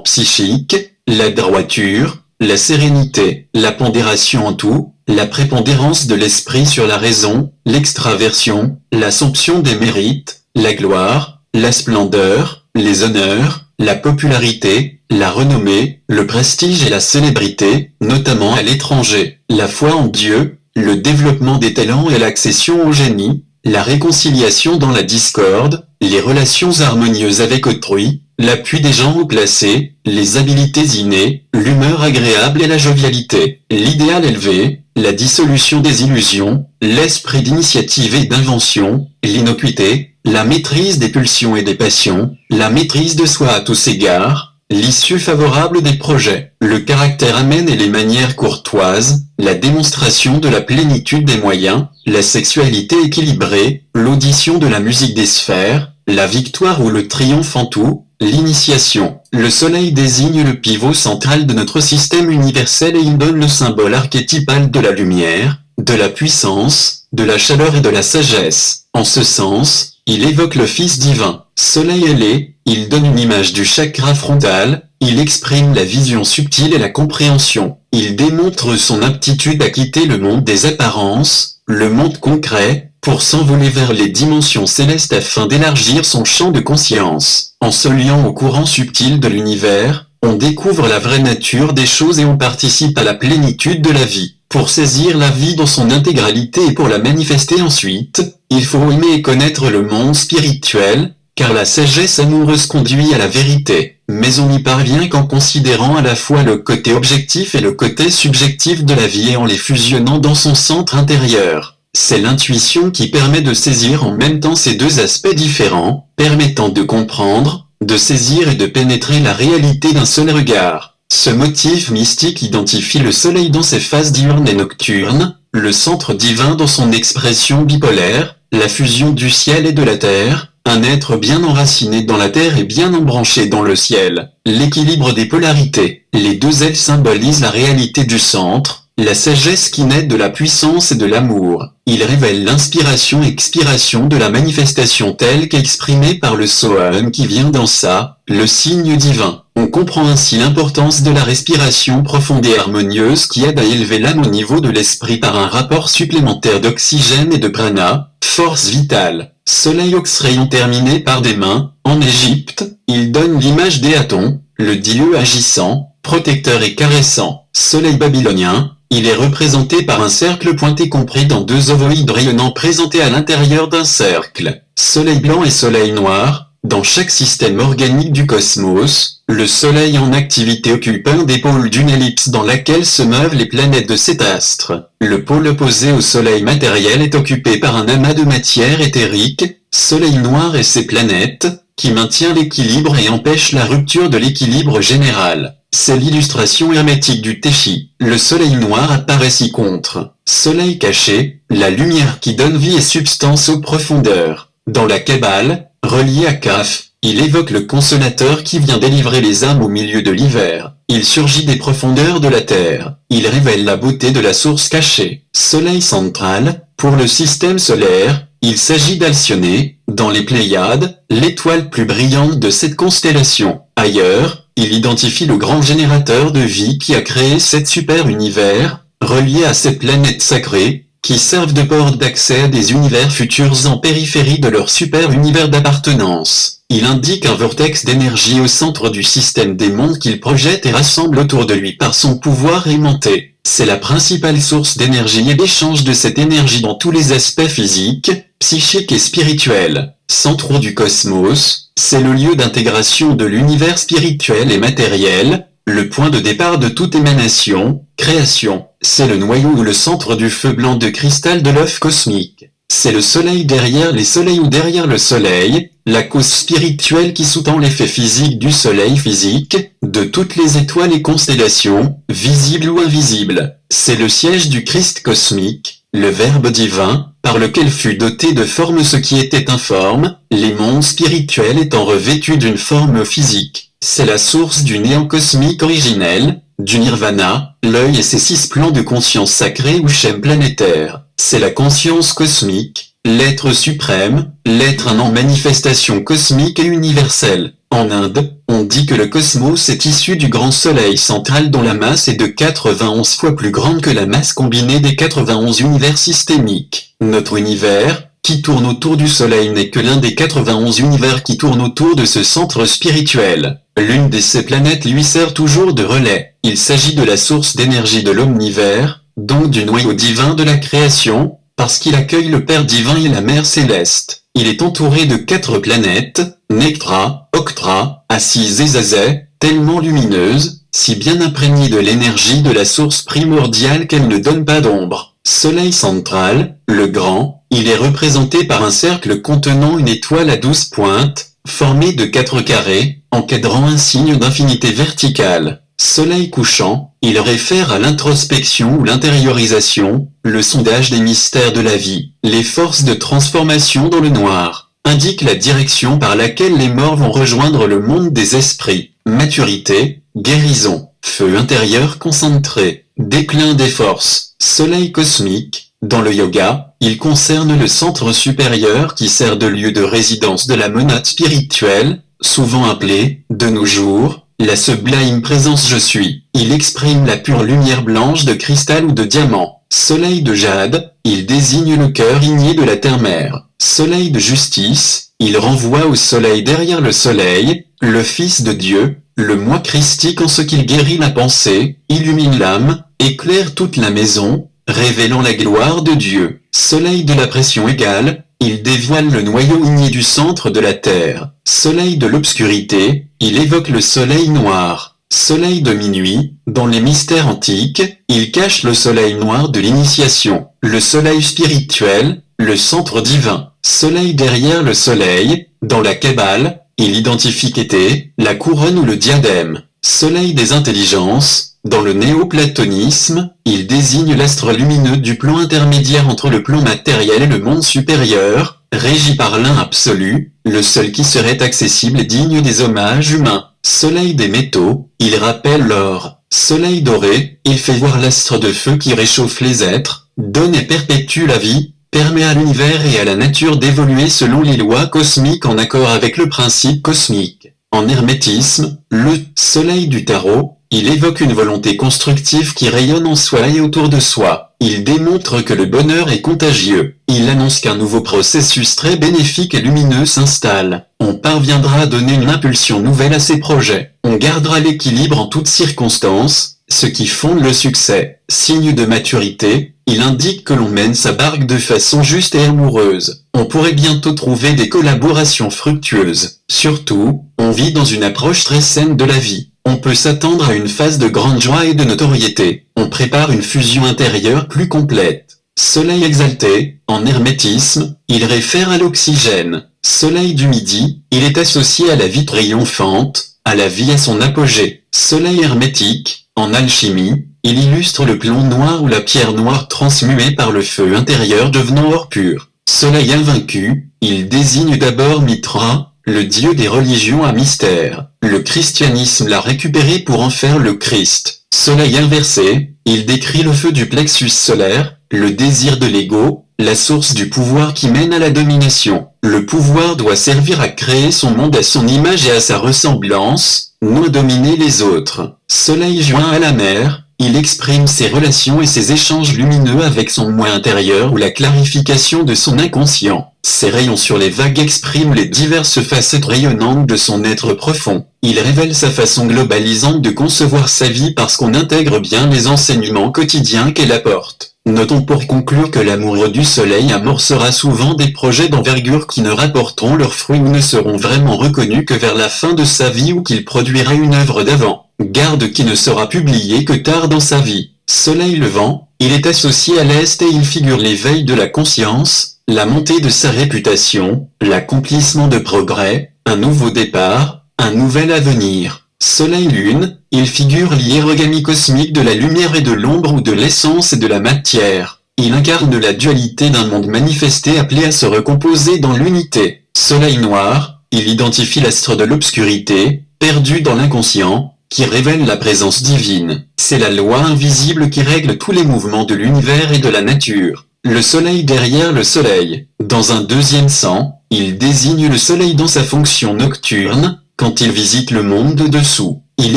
psychiques, la droiture, la sérénité, la pondération en tout, la prépondérance de l'esprit sur la raison, l'extraversion, l'assomption des mérites, la gloire, la splendeur, les honneurs, la popularité, la renommée, le prestige et la célébrité, notamment à l'étranger, la foi en Dieu, le développement des talents et l'accession au génie, la réconciliation dans la discorde, les relations harmonieuses avec autrui, l'appui des gens haut placés, les habilités innées, l'humeur agréable et la jovialité, l'idéal élevé, la dissolution des illusions, l'esprit d'initiative et d'invention, l'innocuité, la maîtrise des pulsions et des passions, la maîtrise de soi à tous égards, l'issue favorable des projets, le caractère amène et les manières courtoises, la démonstration de la plénitude des moyens, la sexualité équilibrée, l'audition de la musique des sphères, la victoire ou le triomphe en tout, l'initiation. Le soleil désigne le pivot central de notre système universel et il donne le symbole archétypal de la lumière, de la puissance, de la chaleur et de la sagesse. En ce sens, il évoque le Fils divin. Soleil ailé, il donne une image du chakra frontal, il exprime la vision subtile et la compréhension. Il démontre son aptitude à quitter le monde des apparences, le monde concret, pour s'envoler vers les dimensions célestes afin d'élargir son champ de conscience. En se liant au courant subtil de l'univers, on découvre la vraie nature des choses et on participe à la plénitude de la vie. Pour saisir la vie dans son intégralité et pour la manifester ensuite, il faut aimer et connaître le monde spirituel, car la sagesse amoureuse conduit à la vérité, mais on n'y parvient qu'en considérant à la fois le côté objectif et le côté subjectif de la vie et en les fusionnant dans son centre intérieur. C'est l'intuition qui permet de saisir en même temps ces deux aspects différents, permettant de comprendre, de saisir et de pénétrer la réalité d'un seul regard. Ce motif mystique identifie le soleil dans ses phases diurnes et nocturnes, le centre divin dans son expression bipolaire, la fusion du ciel et de la terre, un être bien enraciné dans la terre et bien embranché dans le ciel, l'équilibre des polarités. Les deux ailes symbolisent la réalité du centre, la sagesse qui naît de la puissance et de l'amour. Il révèle l'inspiration-expiration de la manifestation telle qu'exprimée par le Sohan qui vient dans ça, le signe divin. On comprend ainsi l'importance de la respiration profonde et harmonieuse qui aide à élever l'âme au niveau de l'esprit par un rapport supplémentaire d'oxygène et de prana, force vitale. Soleil ox-rayon terminé par des mains, en Égypte, il donne l'image d'Éaton, le dieu agissant, protecteur et caressant. Soleil babylonien, il est représenté par un cercle pointé compris dans deux ovoïdes rayonnants présentés à l'intérieur d'un cercle. Soleil blanc et soleil noir, dans chaque système organique du cosmos, le Soleil en activité occupe un des pôles d'une ellipse dans laquelle se meuvent les planètes de cet astre. Le pôle opposé au Soleil matériel est occupé par un amas de matière éthérique, Soleil noir et ses planètes, qui maintient l'équilibre et empêche la rupture de l'équilibre général. C'est l'illustration hermétique du Téchi. Le soleil noir apparaît ci contre. Soleil caché, la lumière qui donne vie et substance aux profondeurs. Dans la Kabbale, relié à Kaf, il évoque le consolateur qui vient délivrer les âmes au milieu de l'hiver. Il surgit des profondeurs de la terre. Il révèle la beauté de la source cachée. Soleil central, pour le système solaire, il s'agit d'Alcyone, dans les Pléiades, l'étoile plus brillante de cette constellation. Ailleurs, il identifie le grand générateur de vie qui a créé cet super-univers, relié à ces planètes sacrées, qui servent de porte d'accès à des univers futurs en périphérie de leur super-univers d'appartenance. Il indique un vortex d'énergie au centre du système des mondes qu'il projette et rassemble autour de lui par son pouvoir aimanté. C'est la principale source d'énergie et d'échange de cette énergie dans tous les aspects physiques, psychiques et spirituels. Centre du cosmos, c'est le lieu d'intégration de l'univers spirituel et matériel, le point de départ de toute émanation, création. C'est le noyau ou le centre du feu blanc de cristal de l'œuf cosmique. C'est le soleil derrière les soleils ou derrière le soleil, la cause spirituelle qui sous-tend l'effet physique du soleil physique, de toutes les étoiles et constellations, visibles ou invisibles. C'est le siège du Christ cosmique, le Verbe divin, par lequel fut doté de forme ce qui était informe, les mondes spirituels étant revêtus d'une forme physique. C'est la source du néant cosmique originel, du nirvana, l'œil et ses six plans de conscience sacrée ou schème planétaire. C'est la conscience cosmique, l'être suprême, l'être en manifestation cosmique et universelle. En Inde, on dit que le cosmos est issu du grand soleil central dont la masse est de 91 fois plus grande que la masse combinée des 91 univers systémiques. Notre univers, qui tourne autour du soleil n'est que l'un des 91 univers qui tournent autour de ce centre spirituel. L'une de ces planètes lui sert toujours de relais. Il s'agit de la source d'énergie de l'omnivers, donc du noyau divin de la création, parce qu'il accueille le Père divin et la Mère céleste. Il est entouré de quatre planètes, Nectra, Octra, Assise et Zazet, tellement lumineuses, si bien imprégnées de l'énergie de la source primordiale qu'elle ne donne pas d'ombre. Soleil central, le grand, il est représenté par un cercle contenant une étoile à douze pointes, formée de quatre carrés, encadrant un signe d'infinité verticale. Soleil couchant, il réfère à l'introspection ou l'intériorisation, le sondage des mystères de la vie, les forces de transformation dans le noir, indique la direction par laquelle les morts vont rejoindre le monde des esprits, maturité, guérison, feu intérieur concentré, déclin des forces, soleil cosmique, dans le yoga, il concerne le centre supérieur qui sert de lieu de résidence de la monade spirituelle, souvent appelée, de nos jours, la sublime présence je suis. Il exprime la pure lumière blanche de cristal ou de diamant. Soleil de jade, il désigne le cœur igné de la terre-mère. Soleil de justice, il renvoie au soleil derrière le soleil, le Fils de Dieu, le moi christique en ce qu'il guérit la pensée, illumine l'âme, éclaire toute la maison, révélant la gloire de Dieu. Soleil de la pression égale, il dévoile le noyau igné du centre de la Terre. Soleil de l'obscurité, il évoque le soleil noir. Soleil de minuit, dans les mystères antiques, il cache le soleil noir de l'initiation, le soleil spirituel, le centre divin, soleil derrière le soleil, dans la Kabbale, il identifie Kété, la couronne ou le diadème, soleil des intelligences, dans le néoplatonisme, il désigne l'astre lumineux du plan intermédiaire entre le plan matériel et le monde supérieur, régi par l'un absolu, le seul qui serait accessible et digne des hommages humains. Soleil des métaux, il rappelle l'or. Soleil doré, il fait voir l'astre de feu qui réchauffe les êtres, donne et perpétue la vie, permet à l'univers et à la nature d'évoluer selon les lois cosmiques en accord avec le principe cosmique. En hermétisme, le soleil du tarot, il évoque une volonté constructive qui rayonne en soi et autour de soi. Il démontre que le bonheur est contagieux. Il annonce qu'un nouveau processus très bénéfique et lumineux s'installe. On parviendra à donner une impulsion nouvelle à ses projets. On gardera l'équilibre en toutes circonstances, ce qui fonde le succès. Signe de maturité, il indique que l'on mène sa barque de façon juste et amoureuse. On pourrait bientôt trouver des collaborations fructueuses. Surtout, on vit dans une approche très saine de la vie. On peut s'attendre à une phase de grande joie et de notoriété. On prépare une fusion intérieure plus complète. Soleil exalté, en hermétisme, il réfère à l'oxygène. Soleil du midi, il est associé à la vie triomphante, à la vie à son apogée. Soleil hermétique, en alchimie, il illustre le plomb noir ou la pierre noire transmuée par le feu intérieur devenant or pur. Soleil invaincu, il désigne d'abord Mitra, le dieu des religions à mystère. Le christianisme l'a récupéré pour en faire le Christ. Soleil inversé, il décrit le feu du plexus solaire, le désir de l'ego, la source du pouvoir qui mène à la domination. Le pouvoir doit servir à créer son monde à son image et à sa ressemblance, non à dominer les autres. Soleil joint à la mer, il exprime ses relations et ses échanges lumineux avec son moi intérieur ou la clarification de son inconscient. Ses rayons sur les vagues expriment les diverses facettes rayonnantes de son être profond. Il révèle sa façon globalisante de concevoir sa vie parce qu'on intègre bien les enseignements quotidiens qu'elle apporte. Notons pour conclure que l'amoureux du soleil amorcera souvent des projets d'envergure qui ne rapporteront leurs fruits ou ne seront vraiment reconnus que vers la fin de sa vie ou qu'il produira une œuvre d'avant. Garde qui ne sera publié que tard dans sa vie. Soleil levant, il est associé à l'Est et il figure l'éveil de la conscience, la montée de sa réputation, l'accomplissement de progrès, un nouveau départ, un nouvel avenir. Soleil-Lune, il figure l'hiérogamie cosmique de la lumière et de l'ombre ou de l'essence et de la matière. Il incarne la dualité d'un monde manifesté appelé à se recomposer dans l'unité. Soleil noir, il identifie l'astre de l'obscurité, perdu dans l'inconscient, qui révèle la présence divine. C'est la loi invisible qui règle tous les mouvements de l'univers et de la nature. Le soleil derrière le soleil. Dans un deuxième sens, il désigne le soleil dans sa fonction nocturne, quand il visite le monde de dessous, il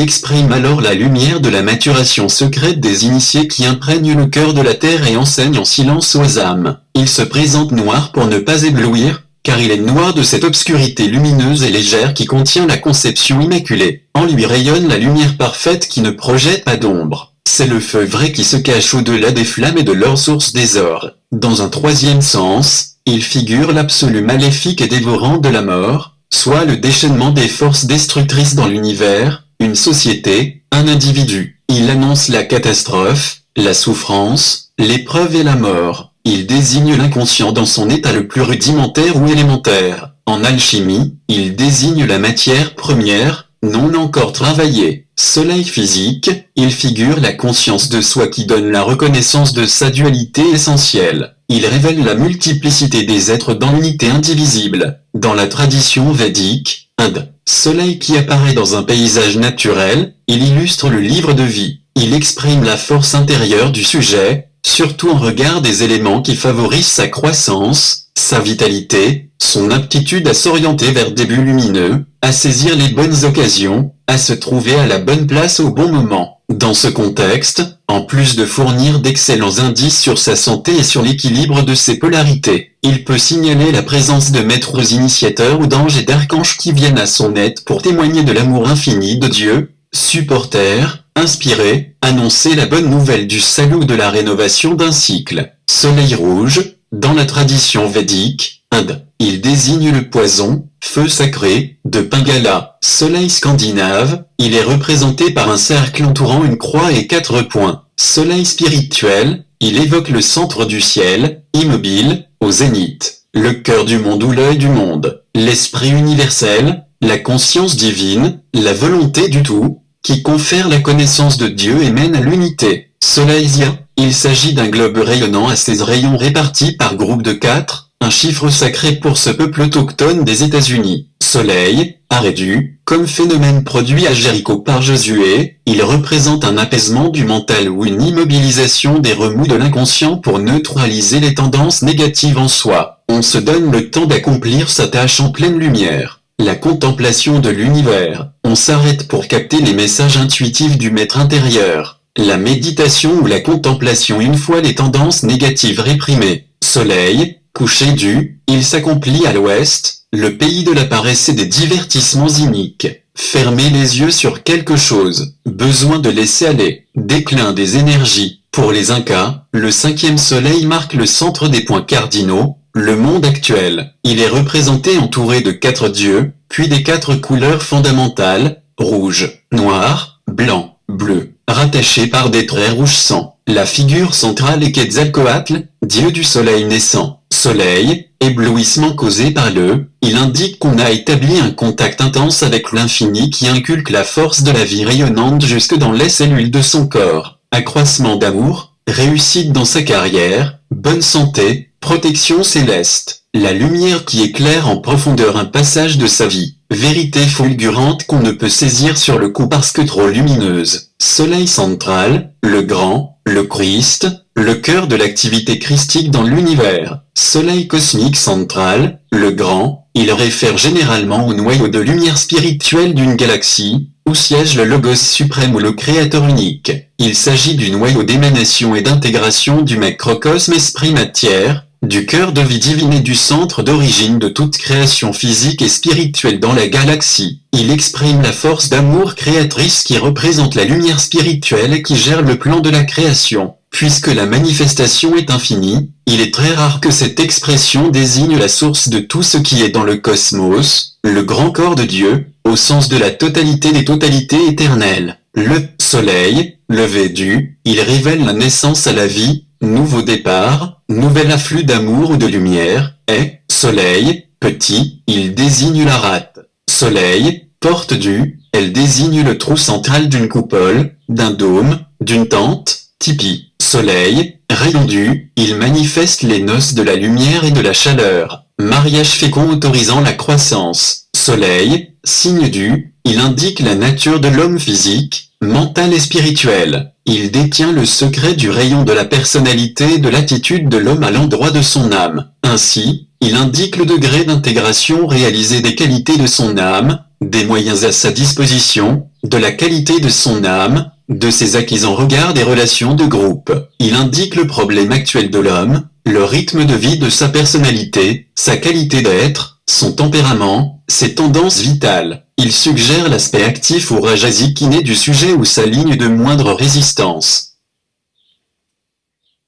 exprime alors la lumière de la maturation secrète des initiés qui imprègnent le cœur de la terre et enseignent en silence aux âmes. Il se présente noir pour ne pas éblouir, car il est noir de cette obscurité lumineuse et légère qui contient la conception immaculée. En lui rayonne la lumière parfaite qui ne projette pas d'ombre. C'est le feu vrai qui se cache au-delà des flammes et de leur source désordre. Dans un troisième sens, il figure l'absolu maléfique et dévorant de la mort, soit le déchaînement des forces destructrices dans l'univers, une société, un individu. Il annonce la catastrophe, la souffrance, l'épreuve et la mort. Il désigne l'inconscient dans son état le plus rudimentaire ou élémentaire. En alchimie, il désigne la matière première, non encore travaillée. Soleil physique, il figure la conscience de soi qui donne la reconnaissance de sa dualité essentielle. Il révèle la multiplicité des êtres dans l'unité indivisible. Dans la tradition védique, Inde, soleil qui apparaît dans un paysage naturel, il illustre le livre de vie. Il exprime la force intérieure du sujet, surtout en regard des éléments qui favorisent sa croissance, sa vitalité, son aptitude à s'orienter vers des buts lumineux, à saisir les bonnes occasions, à se trouver à la bonne place au bon moment. Dans ce contexte, en plus de fournir d'excellents indices sur sa santé et sur l'équilibre de ses polarités, il peut signaler la présence de maîtres initiateurs ou d'anges et d'archanges qui viennent à son aide pour témoigner de l'amour infini de Dieu, supporter, inspirer, annoncer la bonne nouvelle du salut de la rénovation d'un cycle. Soleil rouge, dans la tradition védique, Inde, il désigne le poison, feu sacré, de Pingala, soleil scandinave, il est représenté par un cercle entourant une croix et quatre points. Soleil spirituel, il évoque le centre du ciel, immobile, au zénith, le cœur du monde ou l'œil du monde, l'esprit universel, la conscience divine, la volonté du tout, qui confère la connaissance de Dieu et mène à l'unité. Soleilzia, il s'agit d'un globe rayonnant à ses rayons répartis par groupe de quatre, un chiffre sacré pour ce peuple autochtone des États-Unis. Soleil, arrêtu, comme phénomène produit à Jéricho par Josué, il représente un apaisement du mental ou une immobilisation des remous de l'inconscient pour neutraliser les tendances négatives en soi. On se donne le temps d'accomplir sa tâche en pleine lumière. La contemplation de l'univers. On s'arrête pour capter les messages intuitifs du maître intérieur. La méditation ou la contemplation une fois les tendances négatives réprimées. Soleil, coucher du, il s'accomplit à l'ouest, le pays de la paresse et des divertissements iniques. Fermer les yeux sur quelque chose, besoin de laisser aller, déclin des énergies. Pour les Incas, le cinquième soleil marque le centre des points cardinaux, le monde actuel. Il est représenté entouré de quatre dieux, puis des quatre couleurs fondamentales, rouge, noir, blanc, bleu, rattachés par des traits rouge sang. La figure centrale est Quetzalcoatl, dieu du soleil naissant soleil, éblouissement causé par le, il indique qu'on a établi un contact intense avec l'infini qui inculque la force de la vie rayonnante jusque dans les cellules de son corps, accroissement d'amour, réussite dans sa carrière, bonne santé, protection céleste, la lumière qui éclaire en profondeur un passage de sa vie, vérité fulgurante qu'on ne peut saisir sur le coup parce que trop lumineuse, soleil central, le grand, le Christ, le cœur de l'activité christique dans l'univers, soleil cosmique central, le grand, il réfère généralement au noyau de lumière spirituelle d'une galaxie, où siège le Logos suprême ou le Créateur unique. Il s'agit du noyau d'émanation et d'intégration du macrocosme esprit-matière, du cœur de vie divine et du centre d'origine de toute création physique et spirituelle dans la galaxie. Il exprime la force d'amour créatrice qui représente la lumière spirituelle qui gère le plan de la création. Puisque la manifestation est infinie, il est très rare que cette expression désigne la source de tout ce qui est dans le cosmos, le grand corps de Dieu, au sens de la totalité des totalités éternelles. Le soleil, levé du, il révèle la naissance à la vie, nouveau départ, nouvel afflux d'amour ou de lumière, et, soleil, petit, il désigne la rate. Soleil, porte du, elle désigne le trou central d'une coupole, d'un dôme, d'une tente, tipi. Soleil, rayon du, il manifeste les noces de la lumière et de la chaleur. Mariage fécond autorisant la croissance. Soleil, signe du, il indique la nature de l'homme physique, mental et spirituel. Il détient le secret du rayon de la personnalité et de l'attitude de l'homme à l'endroit de son âme. Ainsi, il indique le degré d'intégration réalisé des qualités de son âme, des moyens à sa disposition, de la qualité de son âme, de ses acquis en regard des relations de groupe. Il indique le problème actuel de l'homme, le rythme de vie de sa personnalité, sa qualité d'être, son tempérament, ses tendances vitales. Il suggère l'aspect actif ou rajasi qui naît du sujet ou sa ligne de moindre résistance.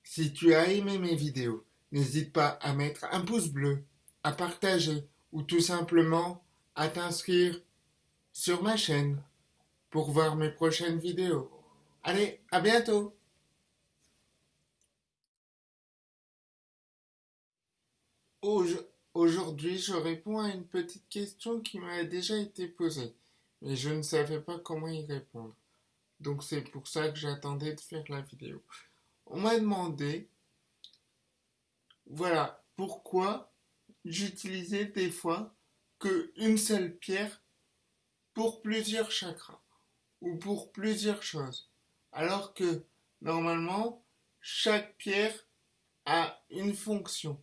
Si tu as aimé mes vidéos, n'hésite pas à mettre un pouce bleu, à partager ou tout simplement à t'inscrire sur ma chaîne pour voir mes prochaines vidéos. Allez, à bientôt je réponds à une petite question qui m'a déjà été posée, mais je ne savais pas comment y répondre. Donc c'est pour ça que j'attendais de faire la vidéo. On m'a demandé, voilà, pourquoi j'utilisais des fois que une seule pierre pour plusieurs chakras ou pour plusieurs choses. Alors que normalement, chaque pierre a une fonction.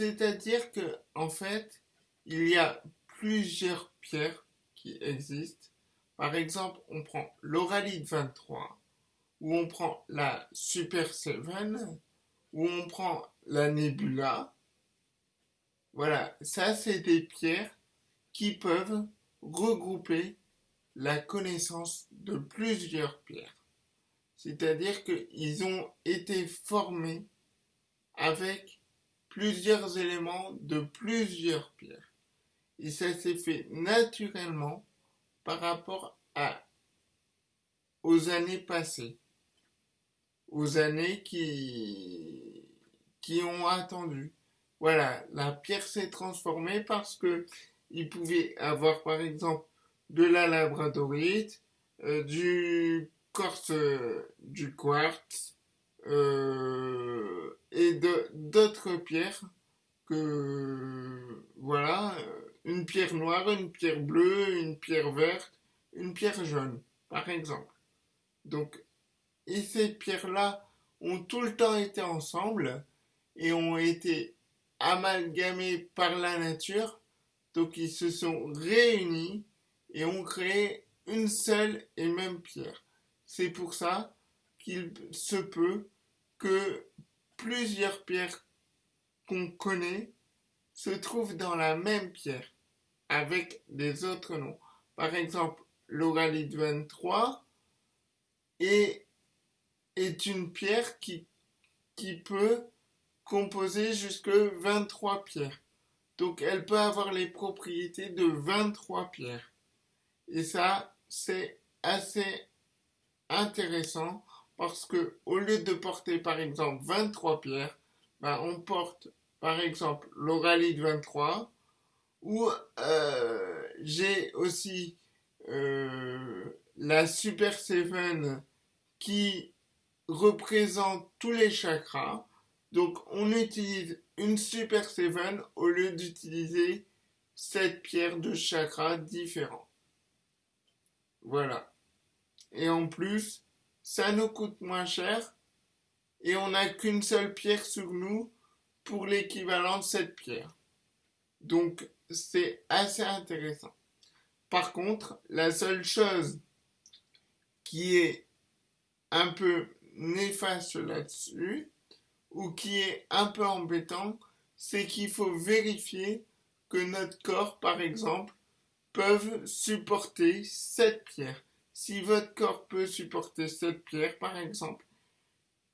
C'est-à-dire que, en fait, il y a plusieurs pierres qui existent. Par exemple, on prend l'Oralite 23, ou on prend la Super 7, ou on prend la Nebula. Voilà, ça c'est des pierres qui peuvent regrouper la connaissance de plusieurs pierres. C'est-à-dire qu'ils ont été formés avec plusieurs éléments de plusieurs pierres. Et ça s'est fait naturellement par rapport à, aux années passées, aux années qui, qui ont attendu. Voilà, la pierre s'est transformée parce que il pouvait avoir par exemple de la labradorite, euh, du corse, du quartz euh, et d'autres pierres que voilà, une pierre noire, une pierre bleue, une pierre verte, une pierre jaune, par exemple. Donc, et ces pierres-là ont tout le temps été ensemble et ont été amalgamées par la nature. Donc, ils se sont réunis et ont créé une seule et même pierre. C'est pour ça qu'il se peut que plusieurs pierres qu'on connaît se trouvent dans la même pierre avec des autres noms. Par exemple, l'oralite 23 est, est une pierre qui, qui peut composer jusque 23 pierres. Donc elle peut avoir les propriétés de 23 pierres. Et ça, c'est assez intéressant parce que au lieu de porter par exemple 23 pierres, ben, on porte par exemple l'oralite 23 ou euh, j'ai aussi euh, la Super Seven qui représente tous les chakras. Donc on utilise une Super Seven au lieu d'utiliser sept pierres de chakras différents. Voilà. Et en plus, ça nous coûte moins cher et on n'a qu'une seule pierre sur nous pour l'équivalent de cette pierre. Donc c'est assez intéressant. Par contre, la seule chose qui est un peu néfaste là-dessus, ou qui est un peu embêtant, c'est qu'il faut vérifier que notre corps, par exemple, peuvent supporter cette pierre. Si votre corps peut supporter cette pierre, par exemple,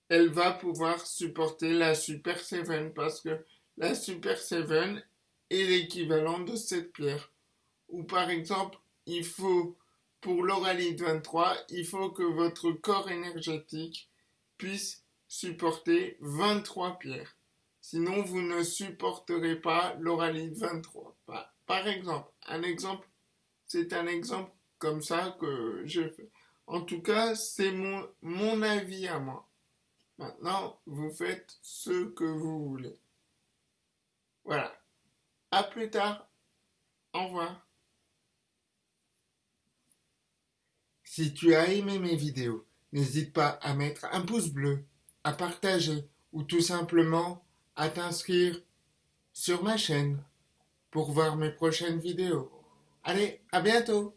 elle va pouvoir supporter la Super 7 parce que la Super 7 est l'équivalent de cette pierre. Ou par exemple, il faut, pour l'oralite 23, il faut que votre corps énergétique puisse supporter 23 pierres. Sinon, vous ne supporterez pas l'oralite 23. Par exemple, un exemple, c'est un exemple comme ça que je fais. En tout cas, c'est mon, mon avis à moi. Maintenant, vous faites ce que vous voulez. Voilà. À plus tard. Au revoir. Si tu as aimé mes vidéos, n'hésite pas à mettre un pouce bleu, à partager ou tout simplement à t'inscrire sur ma chaîne pour voir mes prochaines vidéos. Allez, à bientôt